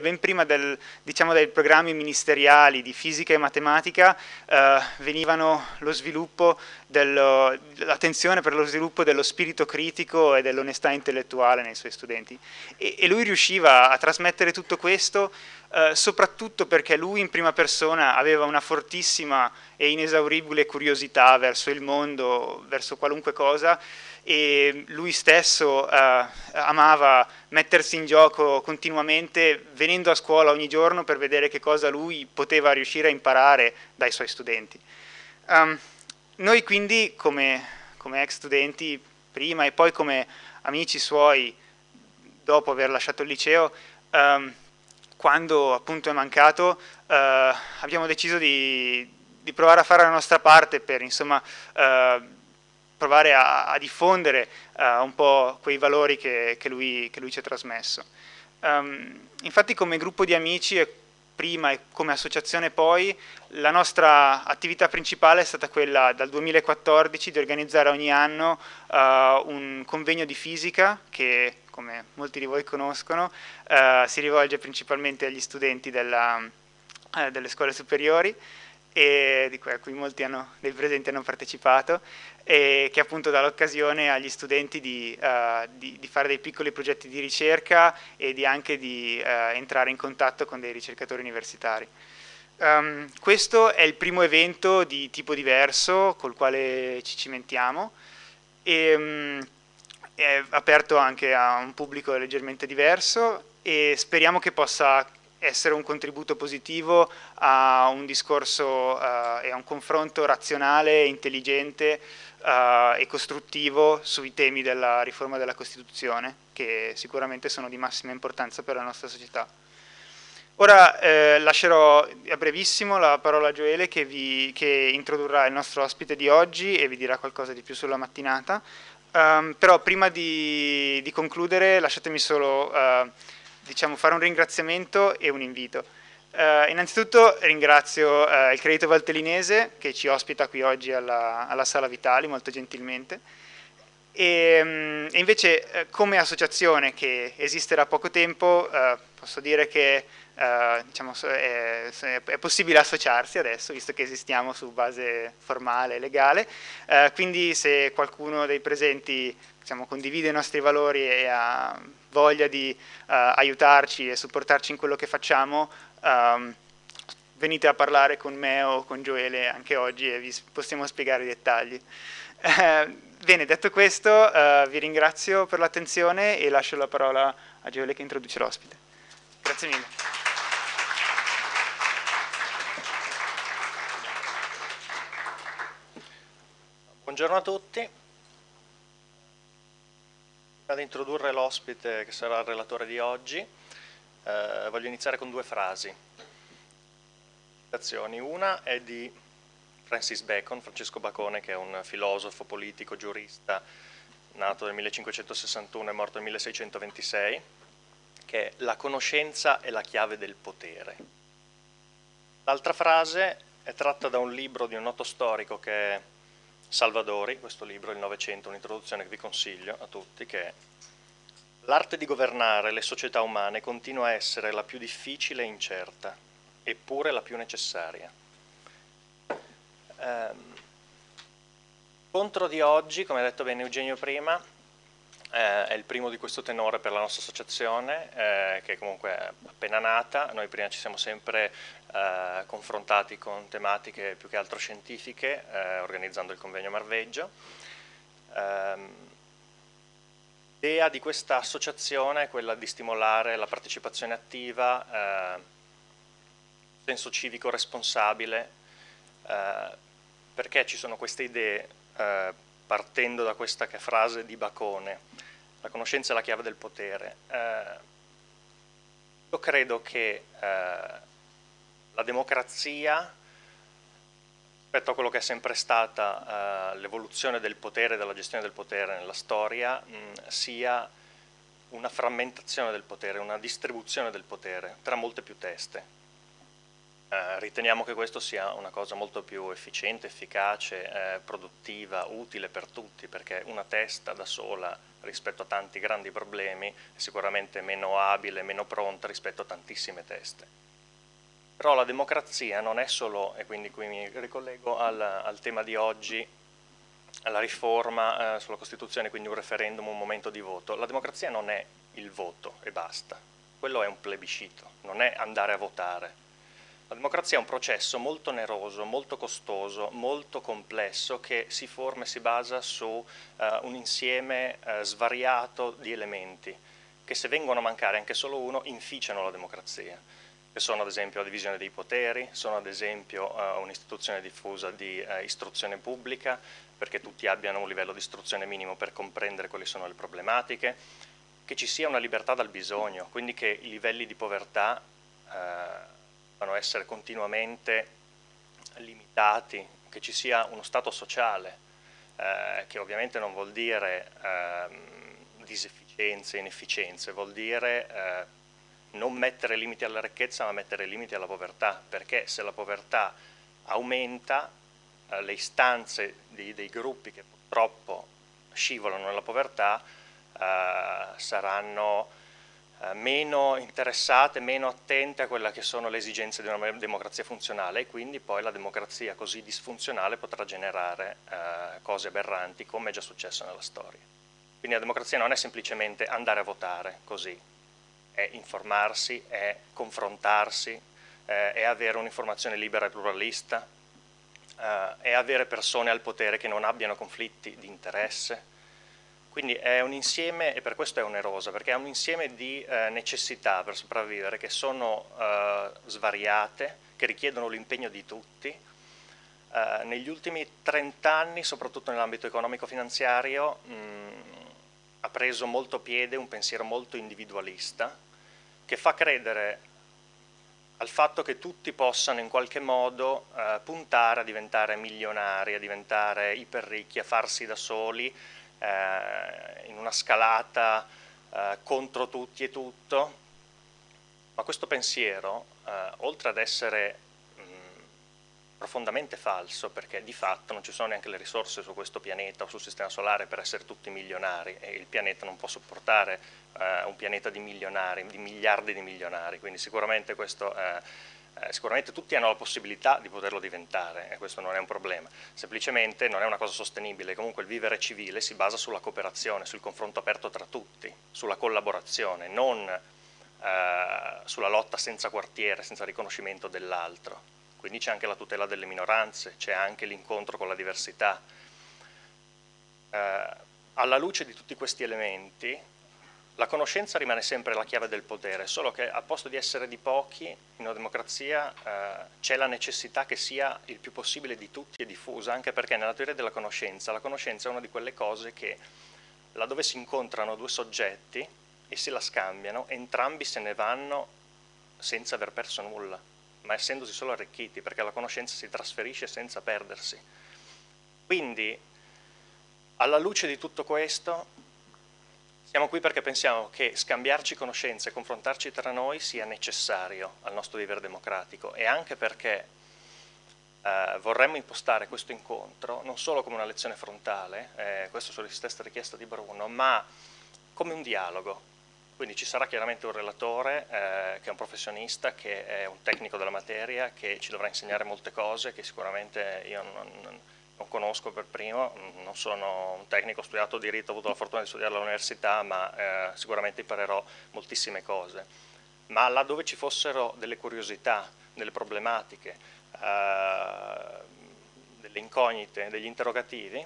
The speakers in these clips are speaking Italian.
ben prima del, diciamo, dei programmi ministeriali di fisica e matematica eh, venivano lo sviluppo l'attenzione per lo sviluppo dello spirito critico e dell'onestà intellettuale nei suoi studenti. E, e, lui riusciva a trasmettere tutto questo eh, soprattutto perché lui in prima persona aveva una fortissima e inesauribile curiosità verso il mondo, verso qualunque cosa e lui stesso eh, amava mettersi in gioco continuamente venendo a scuola ogni giorno per vedere che cosa lui poteva riuscire a imparare dai suoi studenti. Um, noi quindi come, come, ex studenti prima e poi come amici suoi dopo aver lasciato il liceo, um, quando appunto è mancato uh, abbiamo deciso di, di, provare a fare la nostra parte per insomma uh, provare a, a diffondere uh, un po' quei valori che, che, lui, che lui, ci ha trasmesso. Um, infatti come gruppo di amici prima e come associazione poi, la nostra attività principale è stata quella dal 2014 di organizzare ogni anno uh, un convegno di fisica che, come molti di voi conoscono, uh, si rivolge principalmente agli studenti della, uh, delle scuole superiori e a cui molti hanno, dei presenti hanno partecipato e che appunto dà l'occasione agli studenti di, uh, di, di, fare dei piccoli progetti di ricerca e di anche di uh, entrare in contatto con dei ricercatori universitari. Um, questo è il primo evento di tipo diverso col quale ci cimentiamo e um, è aperto anche a un pubblico leggermente diverso e speriamo che possa essere un contributo positivo a un discorso uh, e a un confronto razionale, intelligente uh, e costruttivo sui temi della riforma della Costituzione, che sicuramente sono di massima importanza per la nostra società. Ora eh, lascerò a brevissimo la parola a Gioele che, vi, che, introdurrà il nostro ospite di oggi e vi dirà qualcosa di più sulla mattinata, um, però prima di, di, concludere lasciatemi solo uh, diciamo, fare un ringraziamento e un invito. Uh, innanzitutto ringrazio uh, il Credito Valtellinese che ci ospita qui oggi alla, alla Sala Vitali molto gentilmente e, um, e invece uh, come associazione che esiste da poco tempo posso dire che diciamo, è, è, possibile associarsi adesso visto che esistiamo su base formale e legale quindi se qualcuno dei presenti diciamo, condivide i nostri valori e ha voglia di aiutarci e supportarci in quello che facciamo um, venite a parlare con me o con Gioele anche oggi e vi possiamo spiegare i dettagli. Eh, bene, detto questo eh, vi ringrazio per l'attenzione e lascio la parola a Gioele che introduce l'ospite. Grazie mille. Buongiorno a tutti. Di introdurre l'ospite che sarà il relatore di oggi, eh, voglio iniziare con due frasi. Una è di Francis Bacon, Francesco Bacone, che è un filosofo, politico, giurista, nato nel 1561 e morto nel 1626, che è la conoscenza è la chiave del potere. L'altra frase è tratta da un libro di un noto storico che è Salvadori, questo libro, il Novecento, un'introduzione che vi consiglio a tutti, che è L'arte di governare le società umane continua a essere la più difficile e incerta, eppure la più necessaria. Eh, contro di oggi, come ha detto bene Eugenio prima, eh, è il primo di questo tenore per la nostra associazione, eh, che comunque è appena nata. Noi prima ci siamo sempre eh, confrontati con tematiche più che altro scientifiche, eh, organizzando il convegno Marveggio. Ehm, L'idea di questa associazione è quella di stimolare la partecipazione attiva, eh, senso civico responsabile, eh, perché ci sono queste idee, eh, partendo da questa frase di Bacone, la conoscenza è la chiave del potere. Eh, io credo che eh, la democrazia rispetto a quello che è sempre stata uh, l'evoluzione del potere della gestione del potere nella storia mh, sia una frammentazione del potere, una distribuzione del potere tra molte più teste. Eh, riteniamo che questo sia una cosa molto più efficiente, efficace, eh, produttiva, utile per tutti, perché una testa da sola rispetto a tanti grandi problemi è sicuramente meno abile, meno pronta rispetto a tantissime teste. Però la democrazia non è solo, e quindi qui mi ricollego al, al tema di oggi, alla riforma eh, sulla Costituzione, quindi un referendum, un momento di voto. La democrazia non è il voto e basta, quello è un plebiscito, non è andare a votare. La democrazia è un processo molto oneroso, molto costoso, molto complesso che si forma e si basa su uh, un insieme uh, svariato di elementi che se vengono a mancare anche solo uno inficiano la democrazia che sono ad esempio la divisione dei poteri, sono ad esempio uh, un'istituzione diffusa di istruzione pubblica perché tutti abbiano un livello di istruzione minimo per comprendere quali sono le problematiche, che ci sia una libertà dal bisogno, quindi che i livelli di povertà debbano essere continuamente limitati, che ci sia uno stato sociale, eh, che ovviamente non vuol dire eh, disefficienze, inefficienze, vuol dire eh, non mettere limiti alla ricchezza ma mettere limiti alla povertà, perché se la povertà aumenta, eh, le istanze di, dei gruppi che purtroppo scivolano nella povertà eh, saranno eh, meno interessate, meno attente a quelle che sono le esigenze di una democrazia funzionale e quindi poi la democrazia così disfunzionale potrà generare eh, cose aberranti come è già successo nella storia. Quindi la democrazia non è semplicemente andare a votare così, è informarsi, è confrontarsi, eh, è avere un'informazione libera e pluralista, eh, è avere persone al potere che non abbiano conflitti di interesse, quindi è un insieme, e per questo è onerosa, perché è un insieme di eh, necessità per sopravvivere che sono eh, svariate, che richiedono l'impegno di tutti. Eh, negli ultimi 30 anni, soprattutto nell'ambito economico-finanziario, ha preso molto piede un pensiero molto individualista, che fa credere al fatto che tutti possano in qualche modo eh, puntare a diventare milionari, a diventare iperricchi, a farsi da soli, eh, in una scalata eh, contro tutti e tutto, ma questo pensiero, eh, oltre ad essere profondamente falso, perché di fatto non ci sono neanche le risorse su questo pianeta o sul sistema solare per essere tutti milionari e il pianeta non può sopportare eh, un pianeta di milionari, di miliardi di milionari, quindi sicuramente questo eh, sicuramente tutti hanno la possibilità di poterlo diventare e questo non è un problema, semplicemente non è una cosa sostenibile, comunque il vivere civile si basa sulla cooperazione, sul confronto aperto tra tutti, sulla collaborazione, non eh, sulla lotta senza quartiere, senza riconoscimento dell'altro. Quindi c'è anche la tutela delle minoranze, c'è anche l'incontro con la diversità. Eh, alla luce di tutti questi elementi, la conoscenza rimane sempre la chiave del potere, solo che al posto di essere di pochi, in una democrazia eh, c'è la necessità che sia il più possibile di tutti e diffusa, anche perché nella teoria della conoscenza, la conoscenza è una di quelle cose che laddove si incontrano due soggetti e se la scambiano, entrambi se ne vanno senza aver perso nulla, ma essendosi solo arricchiti, perché la conoscenza si trasferisce senza perdersi. Quindi, alla luce di tutto questo, siamo qui perché pensiamo che scambiarci conoscenze confrontarci tra noi sia necessario al nostro vivere democratico e anche perché eh, vorremmo impostare questo incontro non solo come una lezione frontale, eh, questo sulla stessa richiesta di Bruno, ma come un dialogo. Quindi ci sarà chiaramente un relatore eh, che è un professionista, che è un tecnico della materia, che ci dovrà insegnare molte cose che sicuramente io non, non conosco per primo, non sono un tecnico, ho studiato diritto, ho avuto la fortuna di studiare all'università, ma eh, sicuramente imparerò moltissime cose. Ma laddove ci fossero delle curiosità, delle problematiche, eh, delle incognite, degli interrogativi,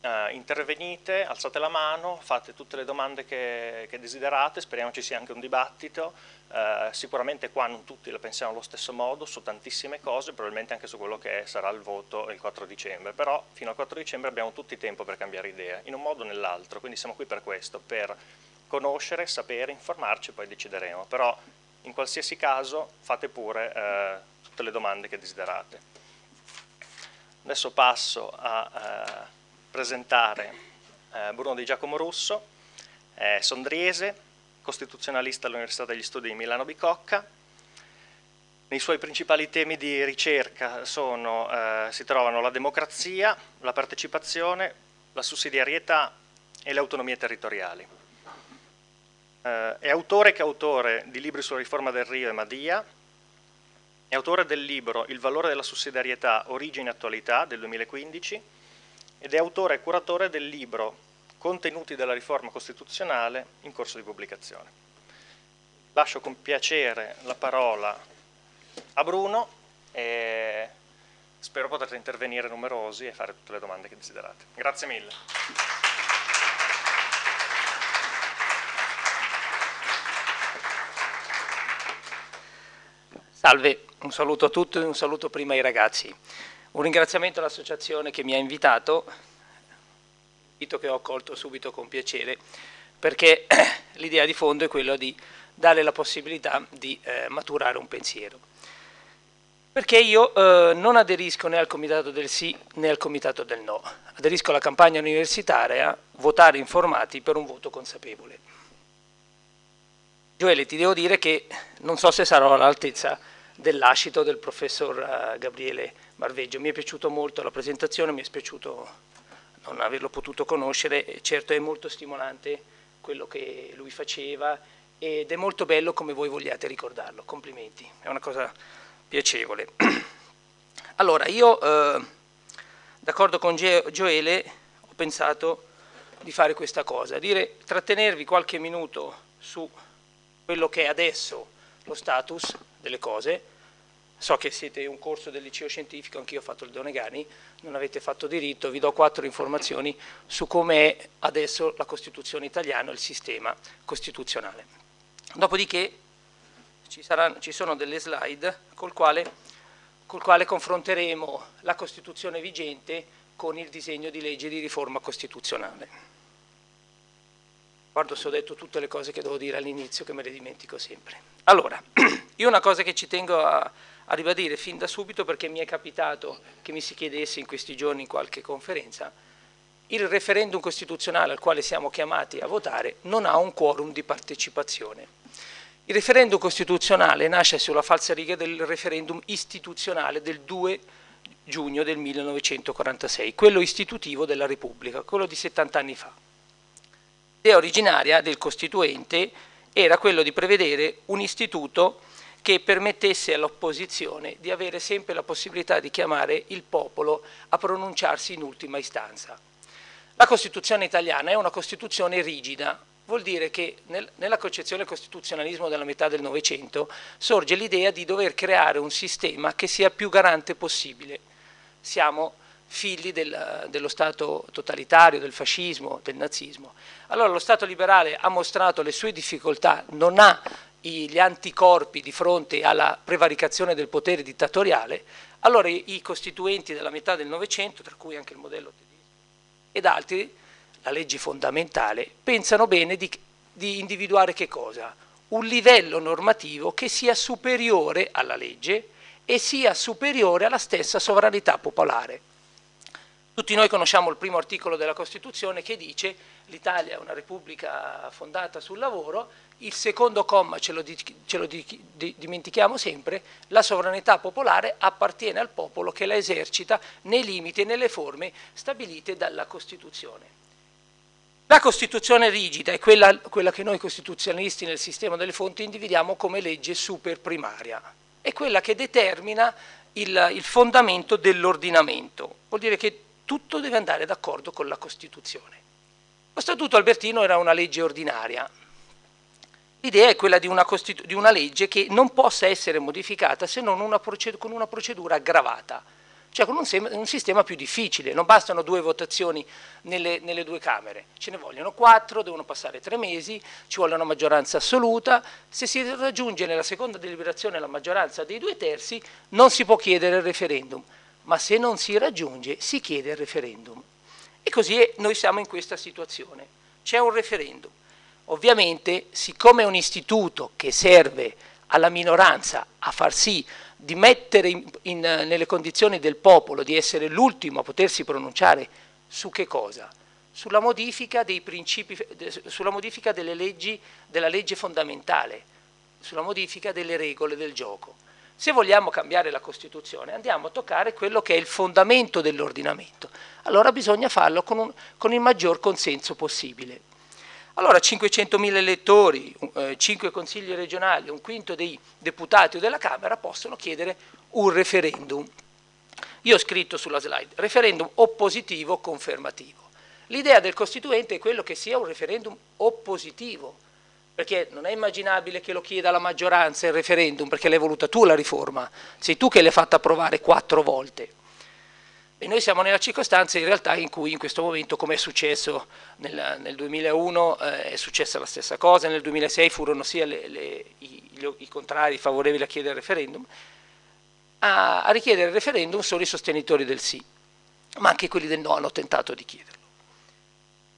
Uh, intervenite, alzate la mano, fate tutte le domande che, che desiderate, speriamo ci sia anche un dibattito, uh, sicuramente qua non tutti la pensiamo allo stesso modo su tantissime cose, probabilmente anche su quello che sarà il voto il 4 dicembre, però fino al 4 dicembre abbiamo tutti tempo per cambiare idea, in un modo o nell'altro, quindi siamo qui per questo, per conoscere, sapere, informarci e poi decideremo, però in qualsiasi caso fate pure uh, tutte le domande che desiderate. Adesso passo a presentare eh, Bruno Di Giacomo Russo, eh, sondriese, costituzionalista all'Università degli Studi di Milano Bicocca, Nei suoi principali temi di ricerca sono, eh, si trovano la democrazia, la partecipazione, la sussidiarietà e le autonomie territoriali. Eh, è autore che autore di libri sulla riforma del Rio e Madia, è autore del libro Il valore della sussidiarietà, origine e attualità del 2015 ed è autore e curatore del libro Contenuti della riforma costituzionale in corso di pubblicazione. Lascio con piacere la parola a Bruno e spero potrete intervenire numerosi e fare tutte le domande che desiderate. Grazie mille. Salve, un saluto a tutti e un saluto prima ai ragazzi. Un ringraziamento all'associazione che mi ha invitato, invito che ho accolto subito con piacere, perché l'idea di fondo è quella di dare la possibilità di eh, maturare un pensiero. Perché io eh, non aderisco né al comitato del sì né al comitato del no, aderisco alla campagna universitaria votare informati per un voto consapevole. Gioele, ti devo dire che non so se sarò all'altezza dell'ascito del professor eh, Gabriele Marveggio. Mi è piaciuto molto la presentazione, mi è spiaciuto non averlo potuto conoscere, certo è molto stimolante quello che lui faceva ed è molto bello come voi vogliate ricordarlo, complimenti, è una cosa piacevole. Allora, io eh, d'accordo con Gioele ho pensato di fare questa cosa, dire, trattenervi qualche minuto su quello che è adesso lo status delle cose. So che siete un corso del liceo scientifico, anch'io ho fatto il Donegani, non avete fatto diritto, vi do quattro informazioni su come è adesso la Costituzione italiana, il sistema costituzionale. Dopodiché ci, saranno, ci sono delle slide col quale, col quale confronteremo la Costituzione vigente con il disegno di legge di riforma costituzionale. Guardo se ho detto tutte le cose che devo dire all'inizio che me le dimentico sempre. Allora, io una cosa che ci tengo a, a ribadire fin da subito perché mi è capitato che mi si chiedesse in questi giorni in qualche conferenza, il referendum costituzionale al quale siamo chiamati a votare non ha un quorum di partecipazione. Il referendum costituzionale nasce sulla falsa riga del referendum istituzionale del 2 giugno del 1946, quello istitutivo della Repubblica, quello di 70 anni fa. L'idea originaria del Costituente era quello di prevedere un istituto che permettesse all'opposizione di avere sempre la possibilità di chiamare il popolo a pronunciarsi in ultima istanza. La Costituzione italiana è una Costituzione rigida, vuol dire che nel, nella concezione del costituzionalismo della metà del Novecento sorge l'idea di dover creare un sistema che sia più garante possibile. Siamo figli del, dello Stato totalitario, del fascismo, del nazismo. Allora lo Stato liberale ha mostrato le sue difficoltà, non ha gli anticorpi di fronte alla prevaricazione del potere dittatoriale, allora i costituenti della metà del Novecento, tra cui anche il modello tedesco ed altri, la legge fondamentale, pensano bene di, di individuare che cosa? Un livello normativo che sia superiore alla legge e sia superiore alla stessa sovranità popolare. Tutti noi conosciamo il primo articolo della Costituzione che dice l'Italia è una repubblica fondata sul lavoro, il secondo comma ce lo, di, ce lo di, di, dimentichiamo sempre, la sovranità popolare appartiene al popolo che la esercita nei limiti e nelle forme stabilite dalla Costituzione. La Costituzione rigida è quella, quella che noi costituzionalisti nel sistema delle fonti individuiamo come legge super primaria, è quella che determina il, il fondamento dell'ordinamento, vuol dire che tutto deve andare d'accordo con la Costituzione. Lo Statuto Albertino era una legge ordinaria. L'idea è quella di una, di una, legge che non possa essere modificata se non una con una procedura aggravata, cioè con un, un, sistema più difficile. Non bastano due votazioni nelle, nelle due Camere, ce ne vogliono quattro, devono passare tre mesi, ci vuole una maggioranza assoluta. Se si raggiunge nella seconda deliberazione la maggioranza dei due terzi, non si può chiedere il referendum ma se non si raggiunge si chiede il referendum. E così noi siamo in questa situazione. C'è un referendum. Ovviamente, siccome è un istituto che serve alla minoranza a far sì di mettere in, in, nelle condizioni del popolo di essere l'ultimo a potersi pronunciare su che cosa? Sulla modifica dei principi, sulla modifica delle leggi, della legge fondamentale, sulla modifica delle regole del gioco. Se vogliamo cambiare la Costituzione andiamo a toccare quello che è il fondamento dell'ordinamento. Allora bisogna farlo con, un, con il maggior consenso possibile. Allora 500.000 elettori, eh, 5 consigli regionali, un quinto dei deputati o della Camera possono chiedere un referendum. Io ho scritto sulla slide, referendum oppositivo confermativo. L'idea del Costituente è quello che sia un referendum oppositivo, perché non è immaginabile che lo chieda la maggioranza il referendum, perché l'hai voluta tu la riforma, sei tu che l'hai fatta approvare quattro volte. E noi siamo nella circostanza in realtà in cui in questo momento, come è successo nel, nel 2001, eh, è successa la stessa cosa, nel 2006 furono sia le, le, i, i, contrari favorevoli a chiedere il referendum, a, a richiedere il referendum solo i sostenitori del sì, ma anche quelli del no hanno tentato di chiederlo.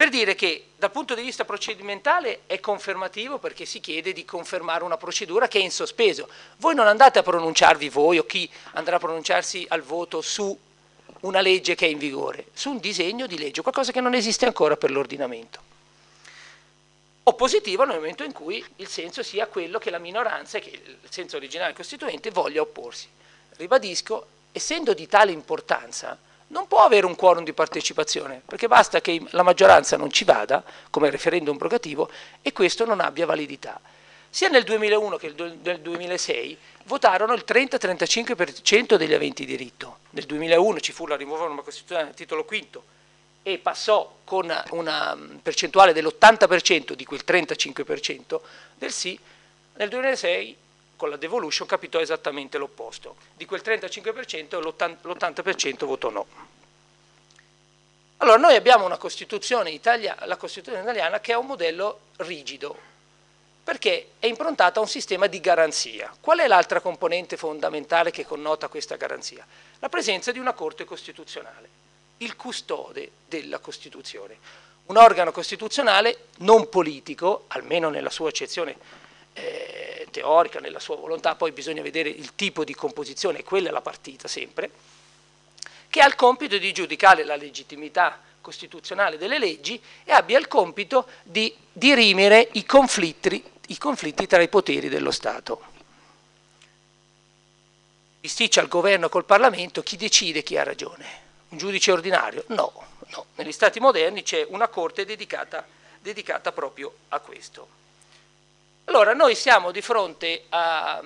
Per dire che dal punto di vista procedimentale è confermativo perché si chiede di confermare una procedura che è in sospeso. Voi non andate a pronunciarvi voi o chi andrà a pronunciarsi al voto su una legge che è in vigore, su un disegno di legge, qualcosa che non esiste ancora per l'ordinamento. O positivo nel momento in cui il senso sia quello che la minoranza, che il senso originale costituente, voglia opporsi. Ribadisco, essendo di tale importanza, non può avere un quorum di partecipazione, perché basta che la maggioranza non ci vada, come referendum progativo, e questo non abbia validità. Sia nel 2001 che nel 2006 votarono il 30-35% degli aventi diritto. Nel 2001 ci fu la riforma costituzionale del titolo V e passò con una percentuale dell'80% di quel 35% del sì, nel 2006 con la devolution capitò esattamente l'opposto. Di quel 35% l'80% votò no. Allora noi abbiamo una Costituzione italiana, la Costituzione italiana che è un modello rigido, perché è improntata a un sistema di garanzia. Qual è l'altra componente fondamentale che connota questa garanzia? La presenza di una Corte Costituzionale, il custode della Costituzione. Un organo costituzionale non politico, almeno nella sua accezione eh, teorica, nella sua volontà, poi bisogna vedere il tipo di composizione, quella è la partita sempre, che ha il compito di giudicare la legittimità costituzionale delle leggi e abbia il compito di dirimere i conflitti, i conflitti tra i poteri dello Stato. Bisticcia al governo col Parlamento, chi decide chi ha ragione? Un giudice ordinario? No, no. negli Stati moderni c'è una corte dedicata, dedicata proprio a questo. Allora noi siamo di fronte a,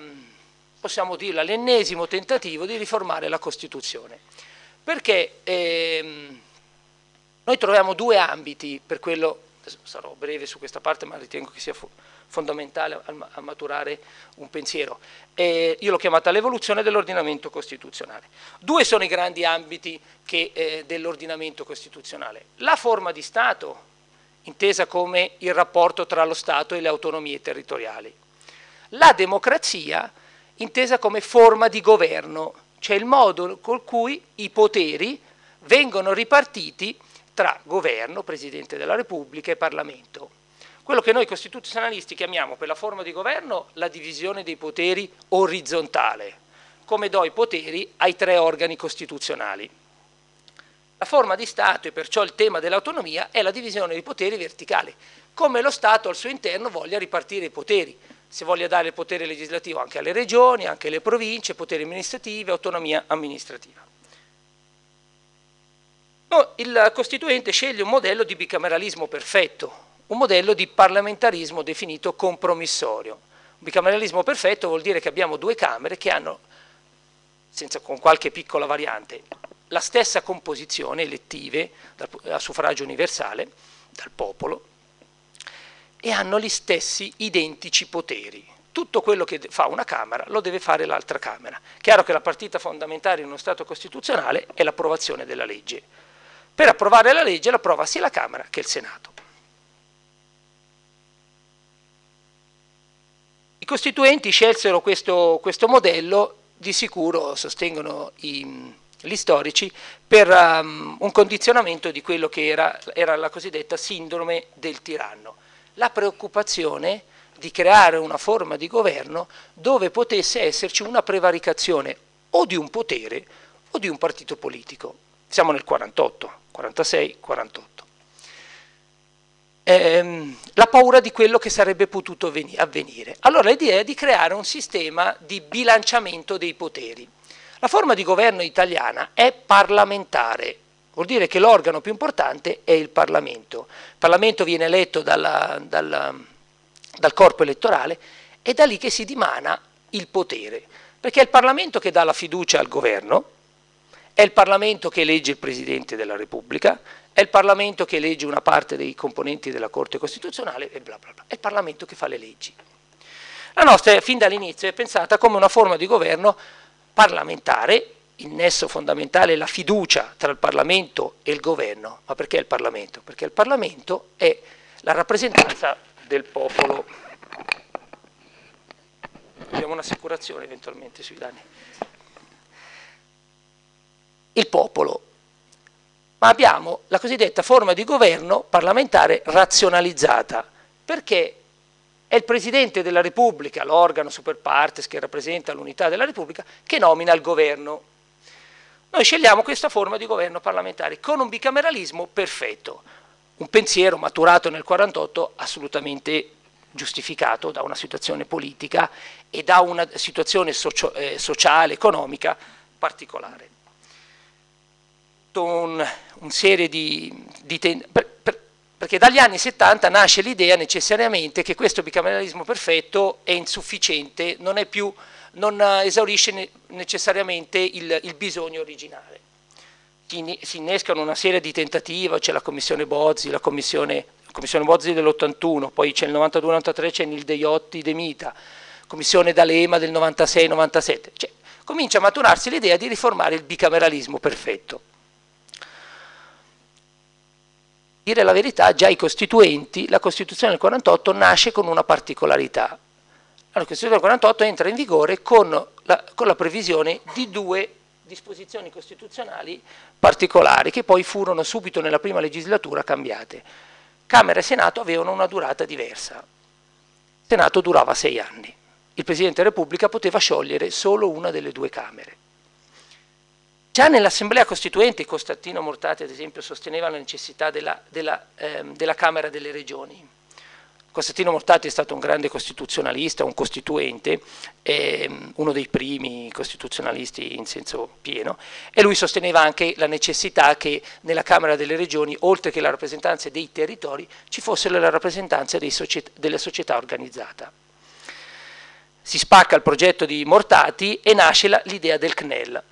possiamo dirlo, all'ennesimo tentativo di riformare la Costituzione, perché ehm, noi troviamo due ambiti per quello, sarò breve su questa parte ma ritengo che sia fondamentale a, maturare un pensiero, eh, io l'ho chiamata l'evoluzione dell'ordinamento costituzionale. Due sono i grandi ambiti eh, dell'ordinamento costituzionale, la forma di Stato, intesa come il rapporto tra lo Stato e le autonomie territoriali. La democrazia, intesa come forma di governo, cioè il modo con cui i poteri vengono ripartiti tra governo, Presidente della Repubblica e Parlamento. Quello che noi costituzionalisti chiamiamo per la forma di governo la divisione dei poteri orizzontale, come do i poteri ai tre organi costituzionali. La forma di Stato e perciò il tema dell'autonomia è la divisione dei poteri verticali, come lo Stato al suo interno voglia ripartire i poteri, se voglia dare il potere legislativo anche alle regioni, anche alle province, poteri amministrativi, autonomia amministrativa. Il Costituente sceglie un modello di bicameralismo perfetto, un modello di parlamentarismo definito compromissorio. Un bicameralismo perfetto vuol dire che abbiamo due Camere che hanno, senza, con qualche piccola variante, la stessa composizione elettive a suffragio universale dal popolo e hanno gli stessi identici poteri. Tutto quello che fa una Camera lo deve fare l'altra Camera. Chiaro che la partita fondamentale in uno Stato costituzionale è l'approvazione della legge. Per approvare la legge l'approva sia la Camera che il Senato. I costituenti scelsero questo, questo modello, di sicuro sostengono i, gli storici, per um, un condizionamento di quello che era, era la cosiddetta sindrome del tiranno. La preoccupazione di creare una forma di governo dove potesse esserci una prevaricazione o di un potere o di un partito politico. Siamo nel 48, 46, 48. ehm, la paura di quello che sarebbe potuto avvenire. Allora l'idea è di creare un sistema di bilanciamento dei poteri. La forma di governo italiana è parlamentare, vuol dire che l'organo più importante è il Parlamento. Il Parlamento viene eletto dalla, dalla, dal corpo elettorale e da lì che si dimana il potere, perché è il Parlamento che dà la fiducia al governo, è il Parlamento che elegge il Presidente della Repubblica, è il Parlamento che elegge una parte dei componenti della Corte Costituzionale e bla bla bla, è il Parlamento che fa le leggi. La nostra, fin dall'inizio, è pensata come una forma di governo parlamentare, il nesso fondamentale è la fiducia tra il Parlamento e il governo. Ma perché il Parlamento? Perché il Parlamento è la rappresentanza del popolo. Abbiamo un'assicurazione eventualmente sui danni. Il popolo ma abbiamo la cosiddetta forma di governo parlamentare razionalizzata, perché è il Presidente della Repubblica, l'organo super partes che rappresenta l'unità della Repubblica, che nomina il governo. Noi scegliamo questa forma di governo parlamentare con un bicameralismo perfetto, un pensiero maturato nel 1948 assolutamente giustificato da una situazione politica e da una situazione socio eh, sociale, economica particolare un, un serie di, di perché dagli anni 70 nasce l'idea necessariamente che questo bicameralismo perfetto è insufficiente, non, è più, non esaurisce necessariamente il, il bisogno originale. Si, innescano una serie di tentativi, c'è la commissione Bozzi, la commissione, commissione Bozzi dell'81, poi c'è il 92-93, c'è il Deiotti De Mita, commissione D'Alema del 96-97, cioè, comincia a maturarsi l'idea di riformare il bicameralismo perfetto. Dire la verità, già i costituenti, la Costituzione del 48 nasce con una particolarità. La Costituzione del 48 entra in vigore con la, con la previsione di due disposizioni costituzionali particolari che poi furono subito nella prima legislatura cambiate. Camera e Senato avevano una durata diversa. Il Senato durava sei anni. Il Presidente della Repubblica poteva sciogliere solo una delle due Camere. Già nell'Assemblea Costituente Costantino Mortati, ad esempio, sosteneva la necessità della, della, ehm, della Camera delle Regioni. Costantino Mortati è stato un grande costituzionalista, un costituente, ehm, uno dei primi costituzionalisti in senso pieno, e lui sosteneva anche la necessità che nella Camera delle Regioni, oltre che la rappresentanza dei territori, ci fosse la rappresentanza società, della società organizzata. Si spacca il progetto di Mortati e nasce l'idea del CNEL,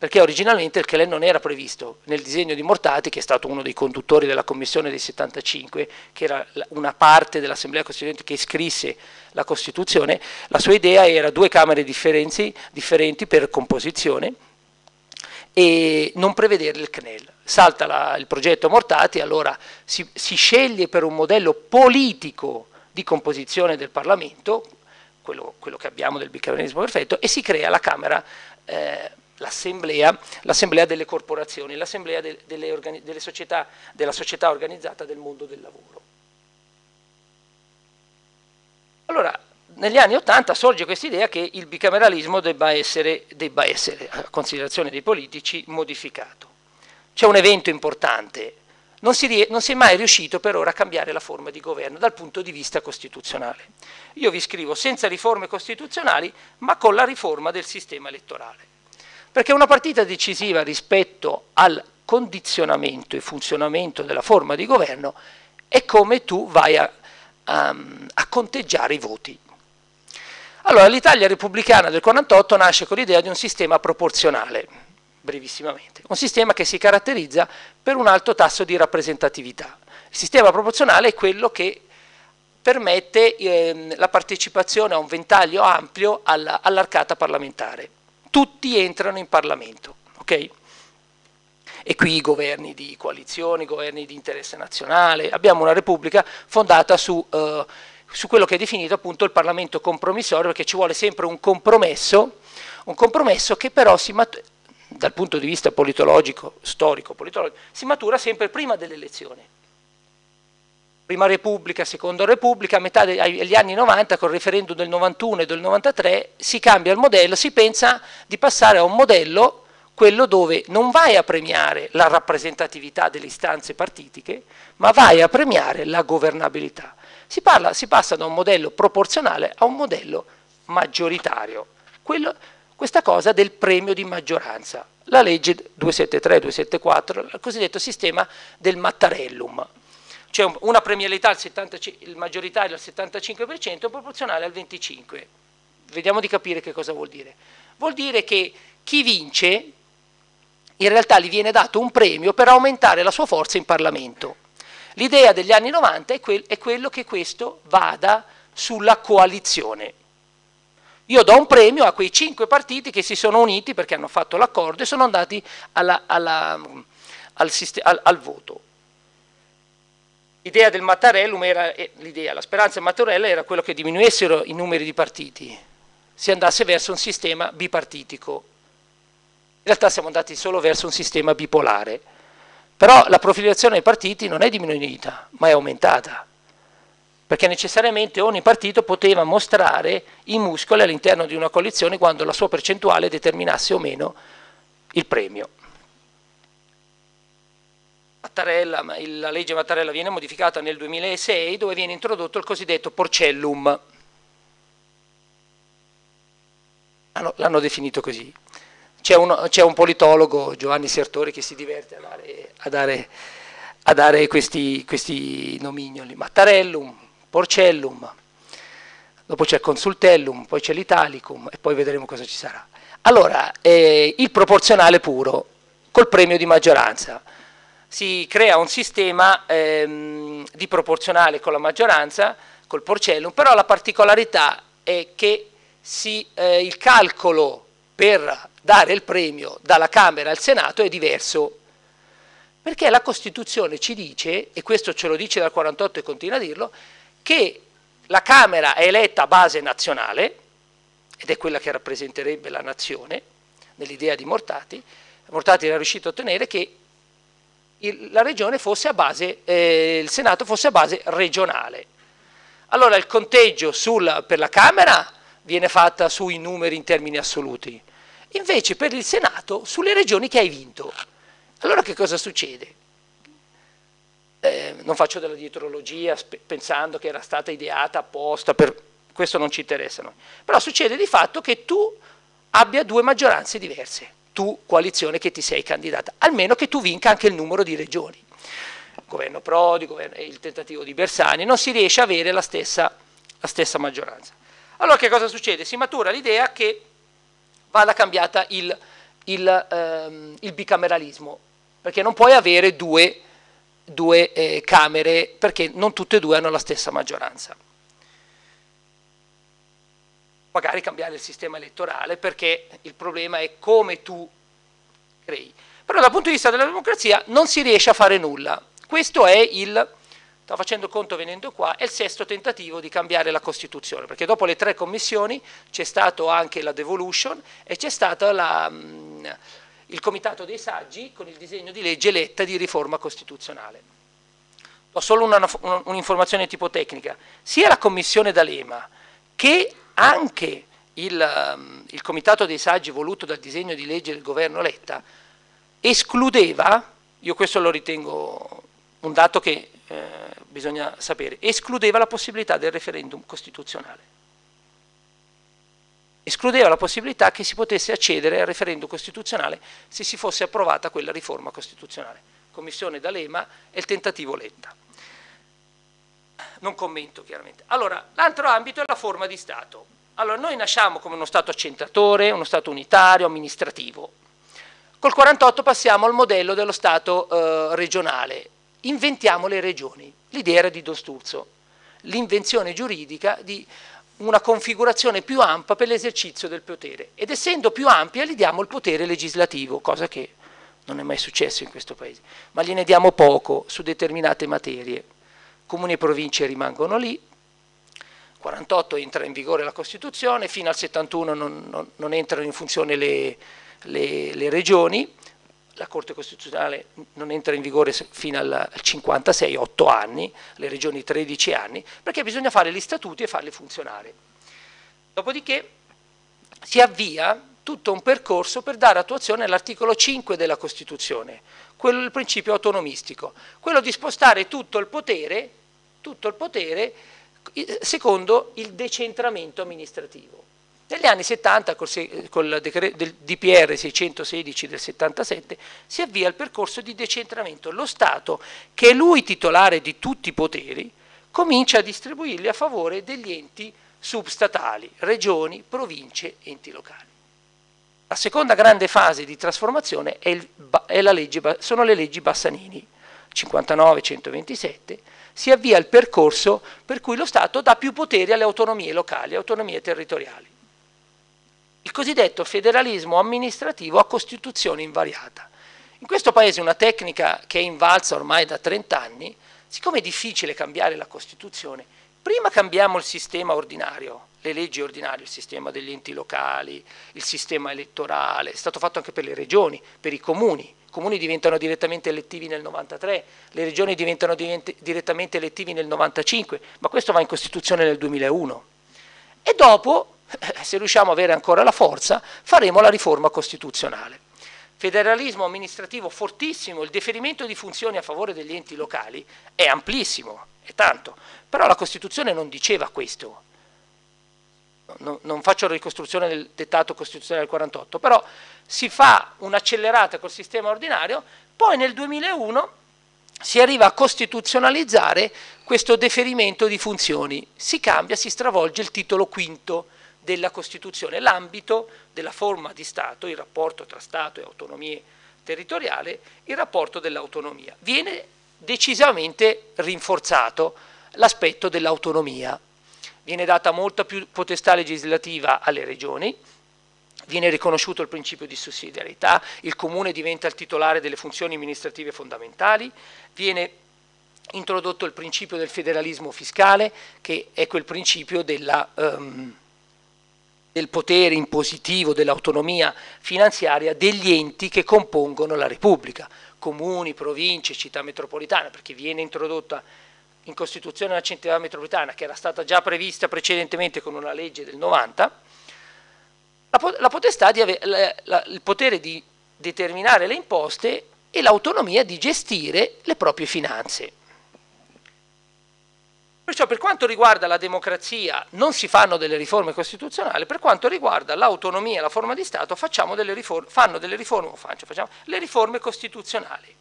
perché originalmente il CNEL non era previsto nel disegno di Mortati, che è stato uno dei conduttori della Commissione dei 75, che era una parte dell'Assemblea Costituente che scrisse la Costituzione, la sua idea era due Camere differenti per composizione e non prevedere il CNEL. Salta la, il progetto Mortati, allora si, si sceglie per un modello politico di composizione del Parlamento, quello, quello che abbiamo del bicameralismo perfetto, e si crea la Camera eh, l'assemblea, delle corporazioni, l'assemblea de, della società organizzata del mondo del lavoro. Allora, negli anni Ottanta sorge questa idea che il bicameralismo debba essere, debba essere, a considerazione dei politici, modificato. C'è un evento importante, non si, non si, è mai riuscito per ora a cambiare la forma di governo dal punto di vista costituzionale. Io vi scrivo senza riforme costituzionali, ma con la riforma del sistema elettorale. Perché una partita decisiva rispetto al condizionamento e funzionamento della forma di governo è come tu vai a, a, a conteggiare i voti. Allora l'Italia repubblicana del 48 nasce con l'idea di un sistema proporzionale, brevissimamente, un sistema che si caratterizza per un alto tasso di rappresentatività. Il sistema proporzionale è quello che permette eh, la partecipazione a un ventaglio ampio all'arcata parlamentare tutti entrano in Parlamento, ok? E qui i governi di coalizione, i governi di interesse nazionale, abbiamo una Repubblica fondata su, uh, su quello che è definito appunto il Parlamento compromissorio, perché ci vuole sempre un compromesso, un compromesso che però si dal punto di vista politologico, storico, politologico, si matura sempre prima dell'elezione prima Repubblica, seconda Repubblica, a metà degli anni 90 con il referendum del 91 e del 93 si cambia il modello, si pensa di passare a un modello quello dove non vai a premiare la rappresentatività delle istanze partitiche, ma vai a premiare la governabilità. Si, parla, si passa da un modello proporzionale a un modello maggioritario. Quello, questa cosa del premio di maggioranza. La legge 273-274, il cosiddetto sistema del Mattarellum, cioè una premialità al 75, il maggioritario al 75% proporzionale al 25%. Vediamo di capire che cosa vuol dire. Vuol dire che chi vince in realtà gli viene dato un premio per aumentare la sua forza in Parlamento. L'idea degli anni 90 è, quel, è quello che questo vada sulla coalizione. Io do un premio a quei cinque partiti che si sono uniti perché hanno fatto l'accordo e sono andati alla, alla, al, al, al, voto. L'idea del Mattarellum era, eh, l'idea, la speranza del Mattarella era quello che diminuissero i numeri di partiti, si andasse verso un sistema bipartitico. In realtà siamo andati solo verso un sistema bipolare, però la profilazione dei partiti non è diminuita, ma è aumentata perché necessariamente ogni partito poteva mostrare i muscoli all'interno di una coalizione quando la sua percentuale determinasse o meno il premio. Mattarella, la legge Mattarella viene modificata nel 2006 dove viene introdotto il cosiddetto porcellum. L'hanno definito così. C'è un, un, politologo, Giovanni Sertori, che si diverte a dare, a dare, a dare questi, questi nomignoli. Mattarellum, Porcellum, dopo c'è Consultellum, poi c'è l'Italicum e poi vedremo cosa ci sarà. Allora, eh, il proporzionale puro col premio di maggioranza. Si crea un sistema ehm, di proporzionale con la maggioranza, col Porcellum, però la particolarità è che si, eh, il calcolo per dare il premio dalla Camera al Senato è diverso. Perché la Costituzione ci dice, e questo ce lo dice dal 48 e continua a dirlo, che la Camera è eletta a base nazionale, ed è quella che rappresenterebbe la nazione, nell'idea di Mortati, Mortati era riuscito a ottenere che il, la regione fosse a base, eh, il Senato fosse a base regionale. Allora il conteggio sul, per la Camera viene fatta sui numeri in termini assoluti, invece per il Senato sulle regioni che hai vinto. Allora che cosa succede? eh, non faccio della dietrologia pensando che era stata ideata apposta, per, questo non ci interessa noi. però succede di fatto che tu abbia due maggioranze diverse, tu coalizione che ti sei candidata, almeno che tu vinca anche il numero di regioni. Governo Prodi, il tentativo di Bersani, non si riesce a avere la stessa, la stessa maggioranza. Allora che cosa succede? Si matura l'idea che vada cambiata il, il, ehm, il bicameralismo, perché non puoi avere due due eh, Camere perché non tutte e due hanno la stessa maggioranza. Magari cambiare il sistema elettorale perché il problema è come tu crei. Però dal punto di vista della democrazia non si riesce a fare nulla. Questo è il, sto facendo conto venendo qua, è il sesto tentativo di cambiare la Costituzione, perché dopo le tre commissioni c'è stato anche la devolution e c'è stata la... Mh, il Comitato dei Saggi con il disegno di legge Letta di riforma costituzionale. Ho solo un'informazione un tipo tecnica. Sia la Commissione D'Alema che anche il, um, il Comitato dei Saggi voluto dal disegno di legge del governo Letta escludeva, io questo lo ritengo un dato che eh, bisogna sapere, escludeva la possibilità del referendum costituzionale escludeva la possibilità che si potesse accedere al referendum costituzionale se si fosse approvata quella riforma costituzionale. Commissione D'Alema e il tentativo Letta. Non commento chiaramente. Allora, l'altro ambito è la forma di Stato. Allora, noi nasciamo come uno Stato accentratore, uno Stato unitario, amministrativo. Col 48 passiamo al modello dello Stato eh, regionale. Inventiamo le regioni. L'idea era di Don Sturzo. L'invenzione giuridica di una configurazione più ampia per l'esercizio del potere ed essendo più ampia gli diamo il potere legislativo, cosa che non è mai successo in questo paese, ma gliene diamo poco su determinate materie. Comuni e province rimangono lì, 48 entra in vigore la Costituzione, fino al 71 non, non, non entrano in funzione le, le, le regioni, la Corte Costituzionale non entra in vigore fino al 56, 8 anni, le regioni 13 anni, perché bisogna fare gli statuti e farli funzionare. Dopodiché si avvia tutto un percorso per dare attuazione all'articolo 5 della Costituzione, quello del principio autonomistico, quello di spostare tutto il potere, tutto il potere secondo il decentramento amministrativo. Negli anni 70, col, del DPR 616 del 77, si avvia il percorso di decentramento. Lo Stato, che è lui titolare di tutti i poteri, comincia a distribuirli a favore degli enti substatali, regioni, province, enti locali. La seconda grande fase di trasformazione è il, è legge, sono le leggi Bassanini, 59-127, si avvia il percorso per cui lo Stato dà più poteri alle autonomie locali, autonomie territoriali. Il cosiddetto federalismo amministrativo a Costituzione invariata. In questo Paese una tecnica che è invalsa ormai da 30 anni, siccome è difficile cambiare la Costituzione, prima cambiamo il sistema ordinario, le leggi ordinarie, il sistema degli enti locali, il sistema elettorale, è stato fatto anche per le regioni, per i comuni. Comuni diventano direttamente elettivi nel 93, le regioni diventano direttamente elettivi nel 95, ma questo va in Costituzione nel 2001. E dopo, se riusciamo ad avere ancora la forza, faremo la riforma costituzionale. Federalismo amministrativo fortissimo, il deferimento di funzioni a favore degli enti locali è amplissimo, è tanto, però la Costituzione non diceva questo, non, non faccio ricostruzione del dettato costituzionale del 48, però si fa un'accelerata col sistema ordinario, poi nel 2001 si arriva a costituzionalizzare questo deferimento di funzioni, si cambia, si stravolge il titolo quinto della Costituzione, l'ambito della forma di Stato, il rapporto tra Stato e autonomie territoriale, il rapporto dell'autonomia. Viene decisamente rinforzato l'aspetto dell'autonomia viene data molta più potestà legislativa alle regioni, viene riconosciuto il principio di sussidiarietà, il comune diventa il titolare delle funzioni amministrative fondamentali, viene introdotto il principio del federalismo fiscale, che è quel principio della, um, del potere impositivo, dell'autonomia finanziaria degli enti che compongono la Repubblica, comuni, province, città metropolitane, perché viene introdotta in Costituzione della Centralità Metropolitana, che era stata già prevista precedentemente con una legge del 90, la, la potestà di avere, il potere di determinare le imposte e l'autonomia di gestire le proprie finanze. Perciò per quanto riguarda la democrazia non si fanno delle riforme costituzionali, per quanto riguarda l'autonomia e la forma di Stato facciamo delle riforme, fanno delle riforme, facciamo le riforme costituzionali.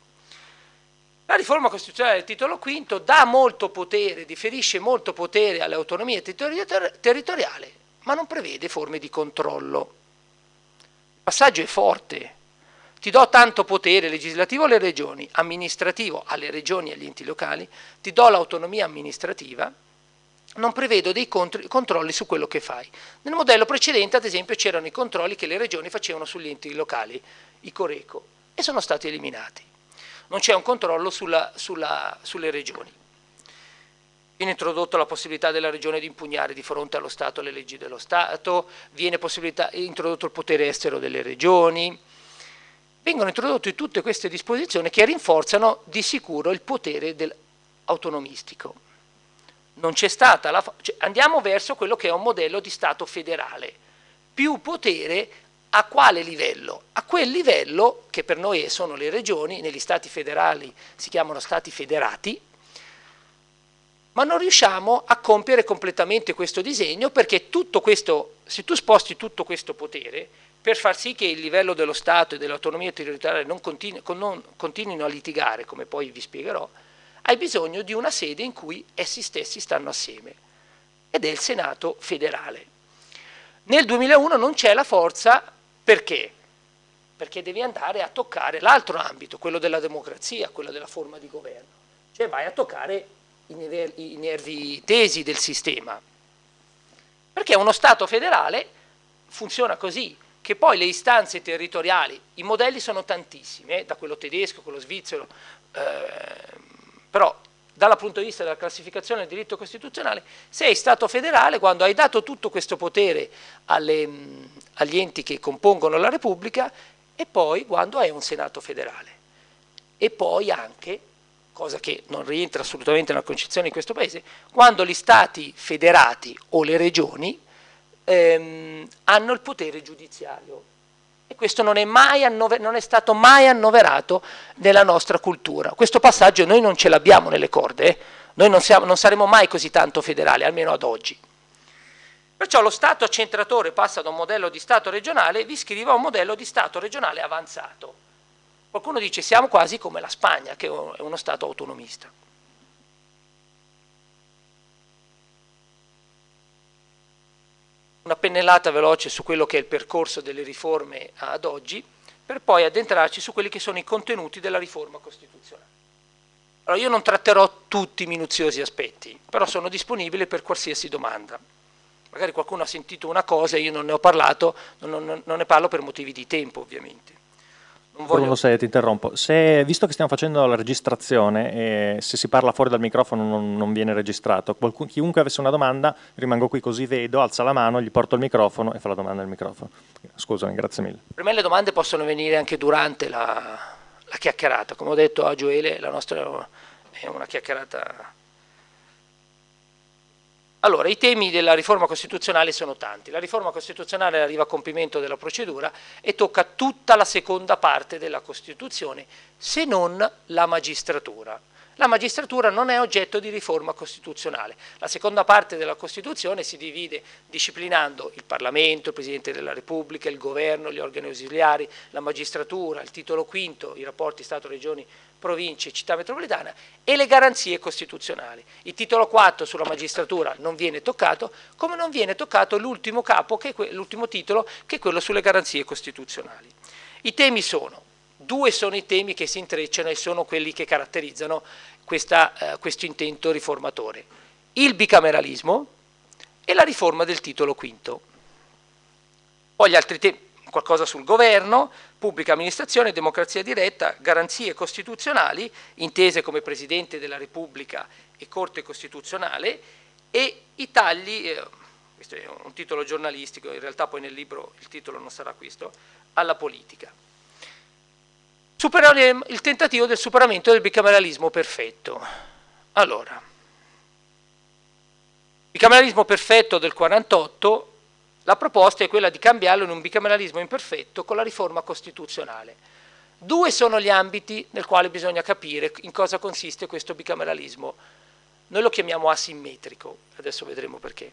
La riforma costituzionale del titolo V dà molto potere, differisce molto potere alle autonomie territoriali, ma non prevede forme di controllo. Il passaggio è forte. Ti do tanto potere legislativo alle regioni, amministrativo alle regioni e agli enti locali, ti do l'autonomia amministrativa, non prevedo dei controlli su quello che fai. Nel modello precedente, ad esempio, c'erano i controlli che le regioni facevano sugli enti locali, i Coreco, e sono stati eliminati non c'è un controllo sulla, sulla, sulle regioni. Viene introdotta la possibilità della regione di impugnare di fronte allo Stato le leggi dello Stato, viene introdotto il potere estero delle regioni, vengono introdotte tutte queste disposizioni che rinforzano di sicuro il potere autonomistico. Non c'è stata la, cioè andiamo verso quello che è un modello di Stato federale, più potere a quale livello? A quel livello che per noi sono le regioni, negli stati federali si chiamano stati federati, ma non riusciamo a compiere completamente questo disegno perché tutto questo, se tu sposti tutto questo potere per far sì che il livello dello Stato e dell'autonomia territoriale non, continu non continuino a litigare, come poi vi spiegherò, hai bisogno di una sede in cui essi stessi stanno assieme ed è il Senato federale. Nel 2001 non c'è la forza perché? Perché devi andare a toccare l'altro ambito, quello della democrazia, quello della forma di governo. Cioè vai a toccare i nervi, tesi del sistema. Perché uno Stato federale funziona così, che poi le istanze territoriali, i modelli sono tantissimi, eh, da quello tedesco, quello svizzero, eh, però dal punto di vista della classificazione del diritto costituzionale, sei Stato federale quando hai dato tutto questo potere alle, agli enti che compongono la Repubblica e poi quando hai un Senato federale. E poi anche, cosa che non rientra assolutamente nella concezione di questo Paese, quando gli Stati federati o le regioni ehm, hanno il potere giudiziario. E questo non è, non è, stato mai annoverato nella nostra cultura. Questo passaggio noi non ce l'abbiamo nelle corde, eh? noi non, siamo, non saremo mai così tanto federali, almeno ad oggi. Perciò lo Stato accentratore passa da un modello di Stato regionale e vi scrive a un modello di Stato regionale avanzato. Qualcuno dice siamo quasi come la Spagna, che è uno Stato autonomista. una pennellata veloce su quello che è il percorso delle riforme ad oggi, per poi addentrarci su quelli che sono i contenuti della riforma costituzionale. Allora io non tratterò tutti i minuziosi aspetti, però sono disponibile per qualsiasi domanda. Magari qualcuno ha sentito una cosa e io non ne ho parlato, non, non, non ne parlo per motivi di tempo ovviamente. Voglio... Bruno, se ti interrompo, se, visto che stiamo facendo la registrazione e se si parla fuori dal microfono non, non viene registrato, qualcun, chiunque avesse una domanda, rimango qui così vedo, alza la mano, gli porto il microfono e fa la domanda al microfono. Scusami, grazie mille. Per me le domande possono venire anche durante la, la chiacchierata, come ho detto a Gioele, la nostra è una chiacchierata allora, i temi della riforma costituzionale sono tanti. La riforma costituzionale arriva a compimento della procedura e tocca tutta la seconda parte della Costituzione, se non la magistratura. La magistratura non è oggetto di riforma costituzionale. La seconda parte della Costituzione si divide disciplinando il Parlamento, il Presidente della Repubblica, il Governo, gli organi ausiliari, la magistratura, il titolo quinto, i rapporti Stato-Regioni province città metropolitana e le garanzie costituzionali. Il titolo 4 sulla magistratura non viene toccato, come non viene toccato l'ultimo capo, l'ultimo titolo, che è quello sulle garanzie costituzionali. I temi sono, due sono i temi che si intrecciano e sono quelli che caratterizzano questa, eh, questo intento riformatore. Il bicameralismo e la riforma del titolo quinto. Poi gli altri temi, qualcosa sul governo, pubblica amministrazione, democrazia diretta, garanzie costituzionali, intese come Presidente della Repubblica e Corte Costituzionale, e i tagli, eh, questo è un titolo giornalistico, in realtà poi nel libro il titolo non sarà questo, alla politica. il tentativo del superamento del bicameralismo perfetto. Allora, bicameralismo perfetto del 48 la proposta è quella di cambiarlo in un bicameralismo imperfetto con la riforma costituzionale. Due sono gli ambiti nel quale bisogna capire in cosa consiste questo bicameralismo. Noi lo chiamiamo asimmetrico, adesso vedremo perché.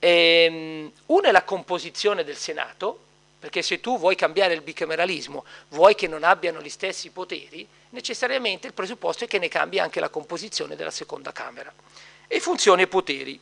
Ehm, uno è la composizione del Senato, perché se tu vuoi cambiare il bicameralismo, vuoi che non abbiano gli stessi poteri, necessariamente il presupposto è che ne cambi anche la composizione della seconda Camera. E funzioni e poteri.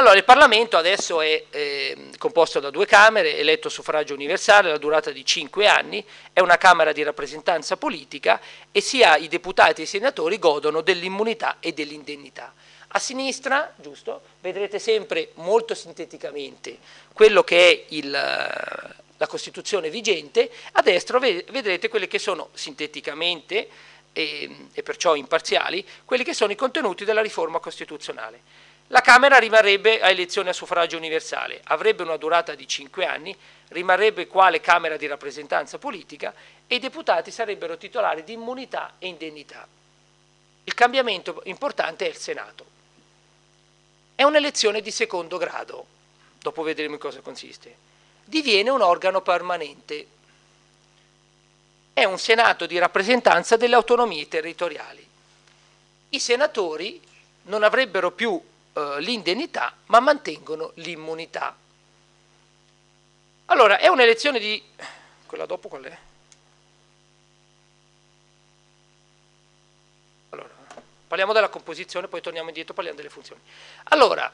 Allora, il Parlamento adesso è eh, composto da due Camere, eletto suffragio universale, la durata di cinque anni, è una Camera di rappresentanza politica e sia i deputati che i senatori godono dell'immunità e dell'indennità. A sinistra, giusto, vedrete sempre molto sinteticamente quello che è il, la Costituzione vigente, a destra vedrete quelle che sono sinteticamente e, e perciò imparziali, quelli che sono i contenuti della riforma costituzionale. La Camera rimarrebbe a elezione a suffragio universale, avrebbe una durata di 5 anni, rimarrebbe quale Camera di rappresentanza politica e i deputati sarebbero titolari di immunità e indennità. Il cambiamento importante è il Senato. È un'elezione di secondo grado, dopo vedremo in cosa consiste. Diviene un organo permanente. È un Senato di rappresentanza delle autonomie territoriali. I senatori non avrebbero più eh, l'indennità ma mantengono l'immunità. Allora, è un'elezione di... quella dopo qual è? Allora, parliamo della composizione, poi torniamo indietro, parliamo delle funzioni. Allora,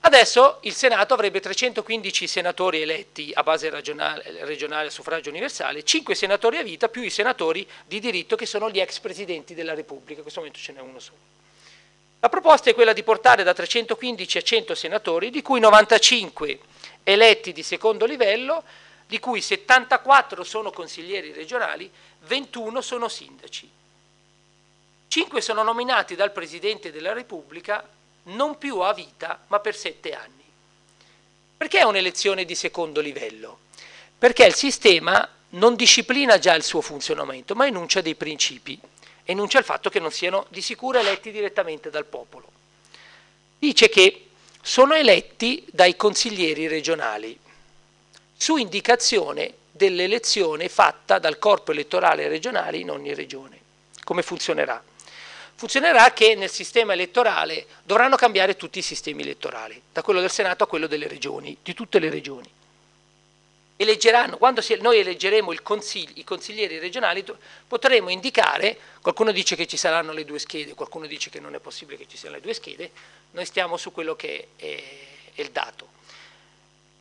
adesso il Senato avrebbe 315 senatori eletti a base regionale, regionale a suffragio universale, 5 senatori a vita più i senatori di diritto che sono gli ex presidenti della Repubblica, in questo momento ce n'è uno solo. La proposta è quella di portare da 315 a 100 senatori, di cui 95 eletti di secondo livello, di cui 74 sono consiglieri regionali, 21 sono sindaci. 5 sono nominati dal Presidente della Repubblica non più a vita ma per 7 anni. Perché è un'elezione di secondo livello? Perché il sistema non disciplina già il suo funzionamento ma enuncia dei principi enuncia il fatto che non siano di sicuro eletti direttamente dal popolo. Dice che sono eletti dai consiglieri regionali su indicazione dell'elezione fatta dal corpo elettorale regionale in ogni regione. Come funzionerà? Funzionerà che nel sistema elettorale dovranno cambiare tutti i sistemi elettorali, da quello del Senato a quello delle regioni, di tutte le regioni. Eleggeranno, quando noi eleggeremo consigli, i consiglieri regionali potremo indicare, qualcuno dice che ci saranno le due schede, qualcuno dice che non è possibile che ci siano le due schede, noi stiamo su quello che è, è il dato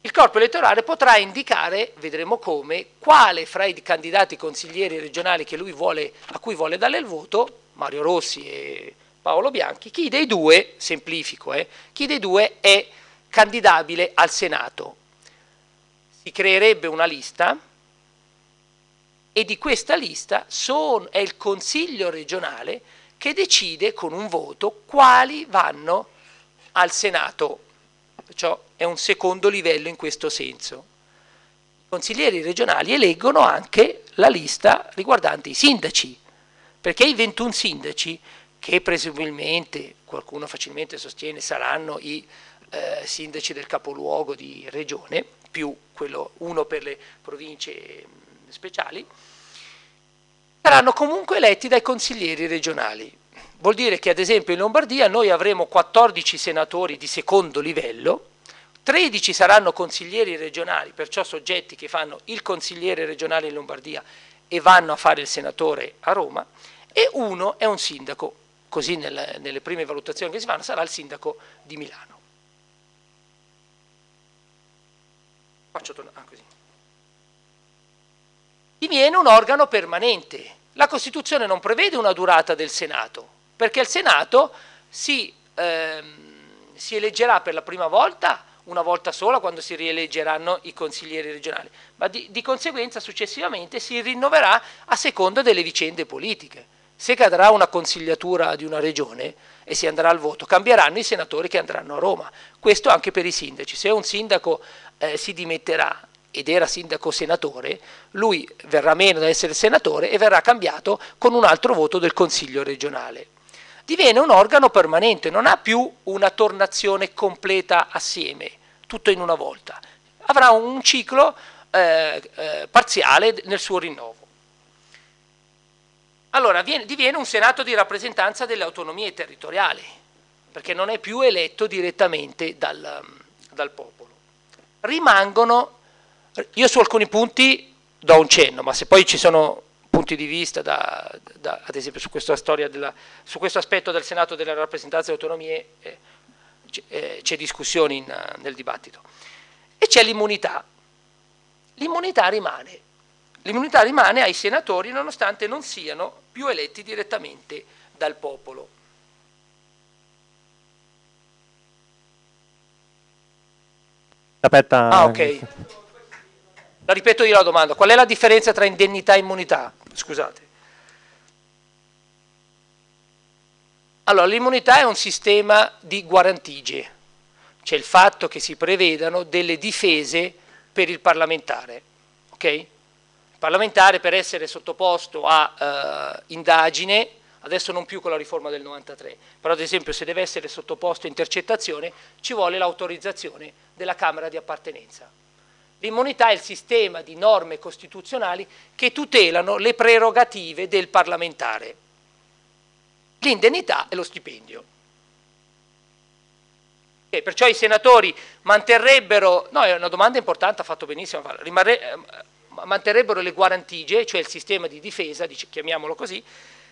il corpo elettorale potrà indicare, vedremo come, quale fra i candidati consiglieri regionali vuole, a cui vuole dare il voto, Mario Rossi e Paolo Bianchi, chi dei due, semplifico, eh, chi dei due è candidabile al Senato. Si creerebbe una lista e di questa lista son, è il Consiglio regionale che decide con un voto quali vanno al Senato perciò è un secondo livello in questo senso. I consiglieri regionali eleggono anche la lista riguardante i sindaci, perché i 21 sindaci, che presumibilmente qualcuno facilmente sostiene saranno i eh, sindaci del capoluogo di regione, più quello, uno per le province speciali, saranno comunque eletti dai consiglieri regionali. Vuol dire che ad esempio in Lombardia noi avremo 14 senatori di secondo livello, 13 saranno consiglieri regionali, perciò soggetti che fanno il consigliere regionale in Lombardia e vanno a fare il senatore a Roma, e uno è un sindaco, così nel, nelle prime valutazioni che si fanno sarà il sindaco di Milano. Faccio ah, così. Diviene un organo permanente. La Costituzione non prevede una durata del Senato, perché il Senato si, ehm, si eleggerà per la prima volta una volta sola quando si rieleggeranno i consiglieri regionali, ma di, di, conseguenza successivamente si rinnoverà a seconda delle vicende politiche. Se cadrà una consigliatura di una regione e si andrà al voto, cambieranno i senatori che andranno a Roma. Questo anche per i sindaci. Se un sindaco eh, si dimetterà ed era sindaco senatore, lui verrà meno da essere senatore e verrà cambiato con un altro voto del consiglio regionale diviene un organo permanente, non ha più una tornazione completa assieme, tutto in una volta. Avrà un ciclo eh, eh, parziale nel suo rinnovo. Allora viene, diviene un Senato di rappresentanza delle autonomie territoriali, perché non è più eletto direttamente dal, dal popolo. Rimangono, io su alcuni punti do un cenno, ma se poi ci sono punti di vista, da, da, ad esempio su, della, su, questo aspetto del Senato delle rappresentanze e autonomie eh, eh, c'è discussione in, nel dibattito. E c'è l'immunità. L'immunità rimane. L'immunità rimane ai senatori nonostante non siano più eletti direttamente dal popolo. Aspetta. Ah, ok. La ripeto io la domanda. Qual è la differenza tra indennità e immunità? Scusate. Allora, l'immunità è un sistema di guarantigie, c'è il fatto che si prevedano delle difese per il parlamentare. Okay? Il parlamentare per essere sottoposto a uh, indagine, adesso non più con la riforma del 93, però ad esempio se deve essere sottoposto a intercettazione ci vuole l'autorizzazione della Camera di appartenenza. L'immunità è il sistema di norme costituzionali che tutelano le prerogative del parlamentare. L'indennità è lo stipendio. E perciò i senatori manterrebbero, no è una domanda importante, ha fatto benissimo, rimarre, eh, manterrebbero le guarantigie, cioè il sistema di difesa, chiamiamolo così,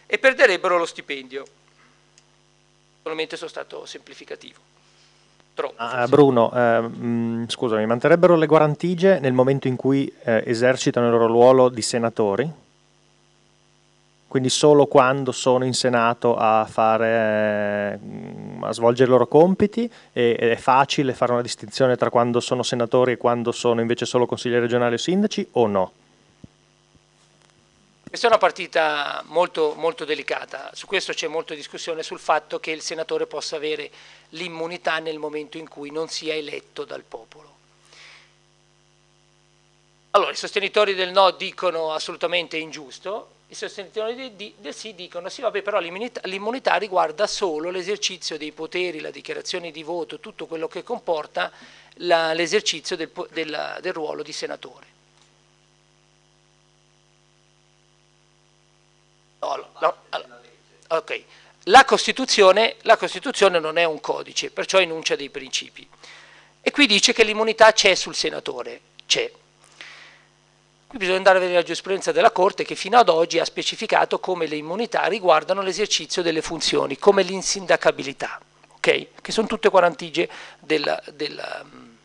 e perderebbero lo stipendio. Solamente sono stato semplificativo. Troppo, ah, Bruno, eh, mh, mm, scusami, manterrebbero le guarantigie nel momento in cui eh, esercitano il loro ruolo di senatori? Quindi solo quando sono in Senato a, fare, eh, a svolgere i loro compiti e, è facile fare una distinzione tra quando sono senatori e quando sono invece solo consiglieri regionali o sindaci o no? Questa è una partita molto, molto delicata, su questo c'è molta discussione sul fatto che il senatore possa avere l'immunità nel momento in cui non sia eletto dal popolo. Allora, i sostenitori del no dicono assolutamente ingiusto, i sostenitori del sì dicono sì vabbè però l'immunità riguarda solo l'esercizio dei poteri, la dichiarazione di voto, tutto quello che comporta l'esercizio del, del, del ruolo di senatore. No, no, ok. La Costituzione, la Costituzione non è un codice, perciò enuncia dei principi. E qui dice che l'immunità c'è sul senatore, c'è. Qui bisogna andare a vedere la giurisprudenza della Corte che fino ad oggi ha specificato come le immunità riguardano l'esercizio delle funzioni, come l'insindacabilità, okay? che sono tutte guarentigie del, del, mm,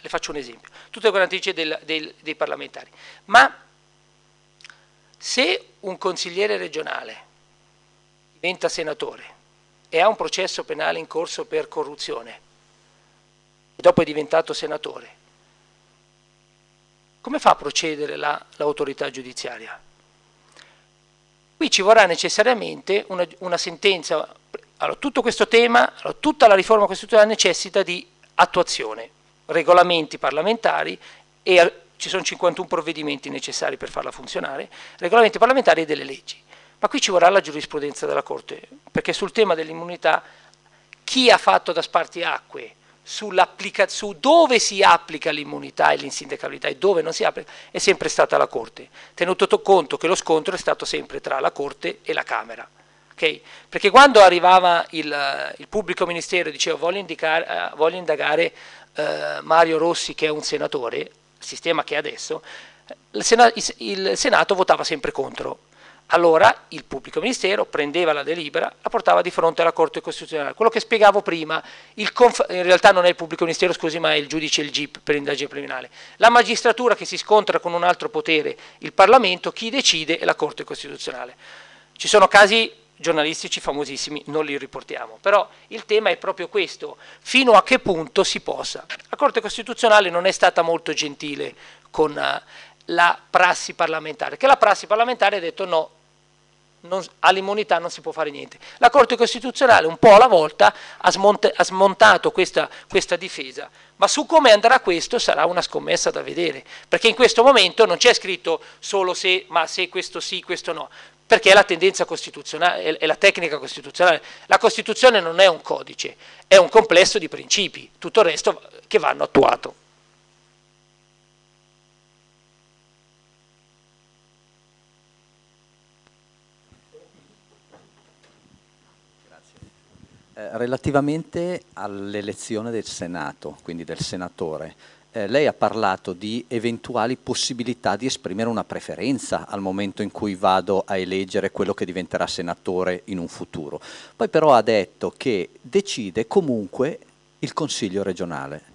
le faccio un esempio, tutte guarentigie dei parlamentari. Ma se un consigliere regionale diventa senatore e ha un processo penale in corso per corruzione e dopo è diventato senatore, come fa a procedere l'autorità la, giudiziaria? Qui ci vorrà necessariamente una, una sentenza, allora, tutto questo tema, allora, tutta la riforma costituzionale necessita di attuazione, regolamenti parlamentari e ci sono 51 provvedimenti necessari per farla funzionare, regolamenti parlamentari e delle leggi. Ma qui ci vorrà la giurisprudenza della Corte, perché sul tema dell'immunità chi ha fatto da spartiacque su dove si applica l'immunità e l'insindacabilità e dove non si applica è sempre stata la Corte, tenuto conto che lo scontro è stato sempre tra la Corte e la Camera. Okay? Perché quando arrivava il, il pubblico ministero e diceva voglio, eh, voglio indagare eh, Mario Rossi che è un senatore, sistema che è adesso, il, Sena, il Senato votava sempre contro allora il pubblico ministero prendeva la delibera, la portava di fronte alla Corte Costituzionale. Quello che spiegavo prima, in realtà non è il pubblico ministero, scusi, ma è il giudice, il GIP per indagine criminale. La magistratura che si scontra con un altro potere, il Parlamento, chi decide è la Corte Costituzionale. Ci sono casi giornalistici famosissimi, non li riportiamo, però il tema è proprio questo, fino a che punto si possa. La Corte Costituzionale non è stata molto gentile con uh, la prassi parlamentare, che la prassi parlamentare ha detto no, all'immunità non si può fare niente. La Corte Costituzionale un po' alla volta ha, ha smontato questa, questa, difesa, ma su come andrà questo sarà una scommessa da vedere, perché in questo momento non c'è scritto solo se, ma se questo sì, questo no, perché è la tendenza costituzionale, è la tecnica costituzionale. La Costituzione non è un codice, è un complesso di principi, tutto il resto che vanno attuato. Eh, relativamente all'elezione del Senato, quindi del senatore, eh, lei ha parlato di eventuali possibilità di esprimere una preferenza al momento in cui vado a eleggere quello che diventerà senatore in un futuro. Poi però ha detto che decide comunque il Consiglio regionale.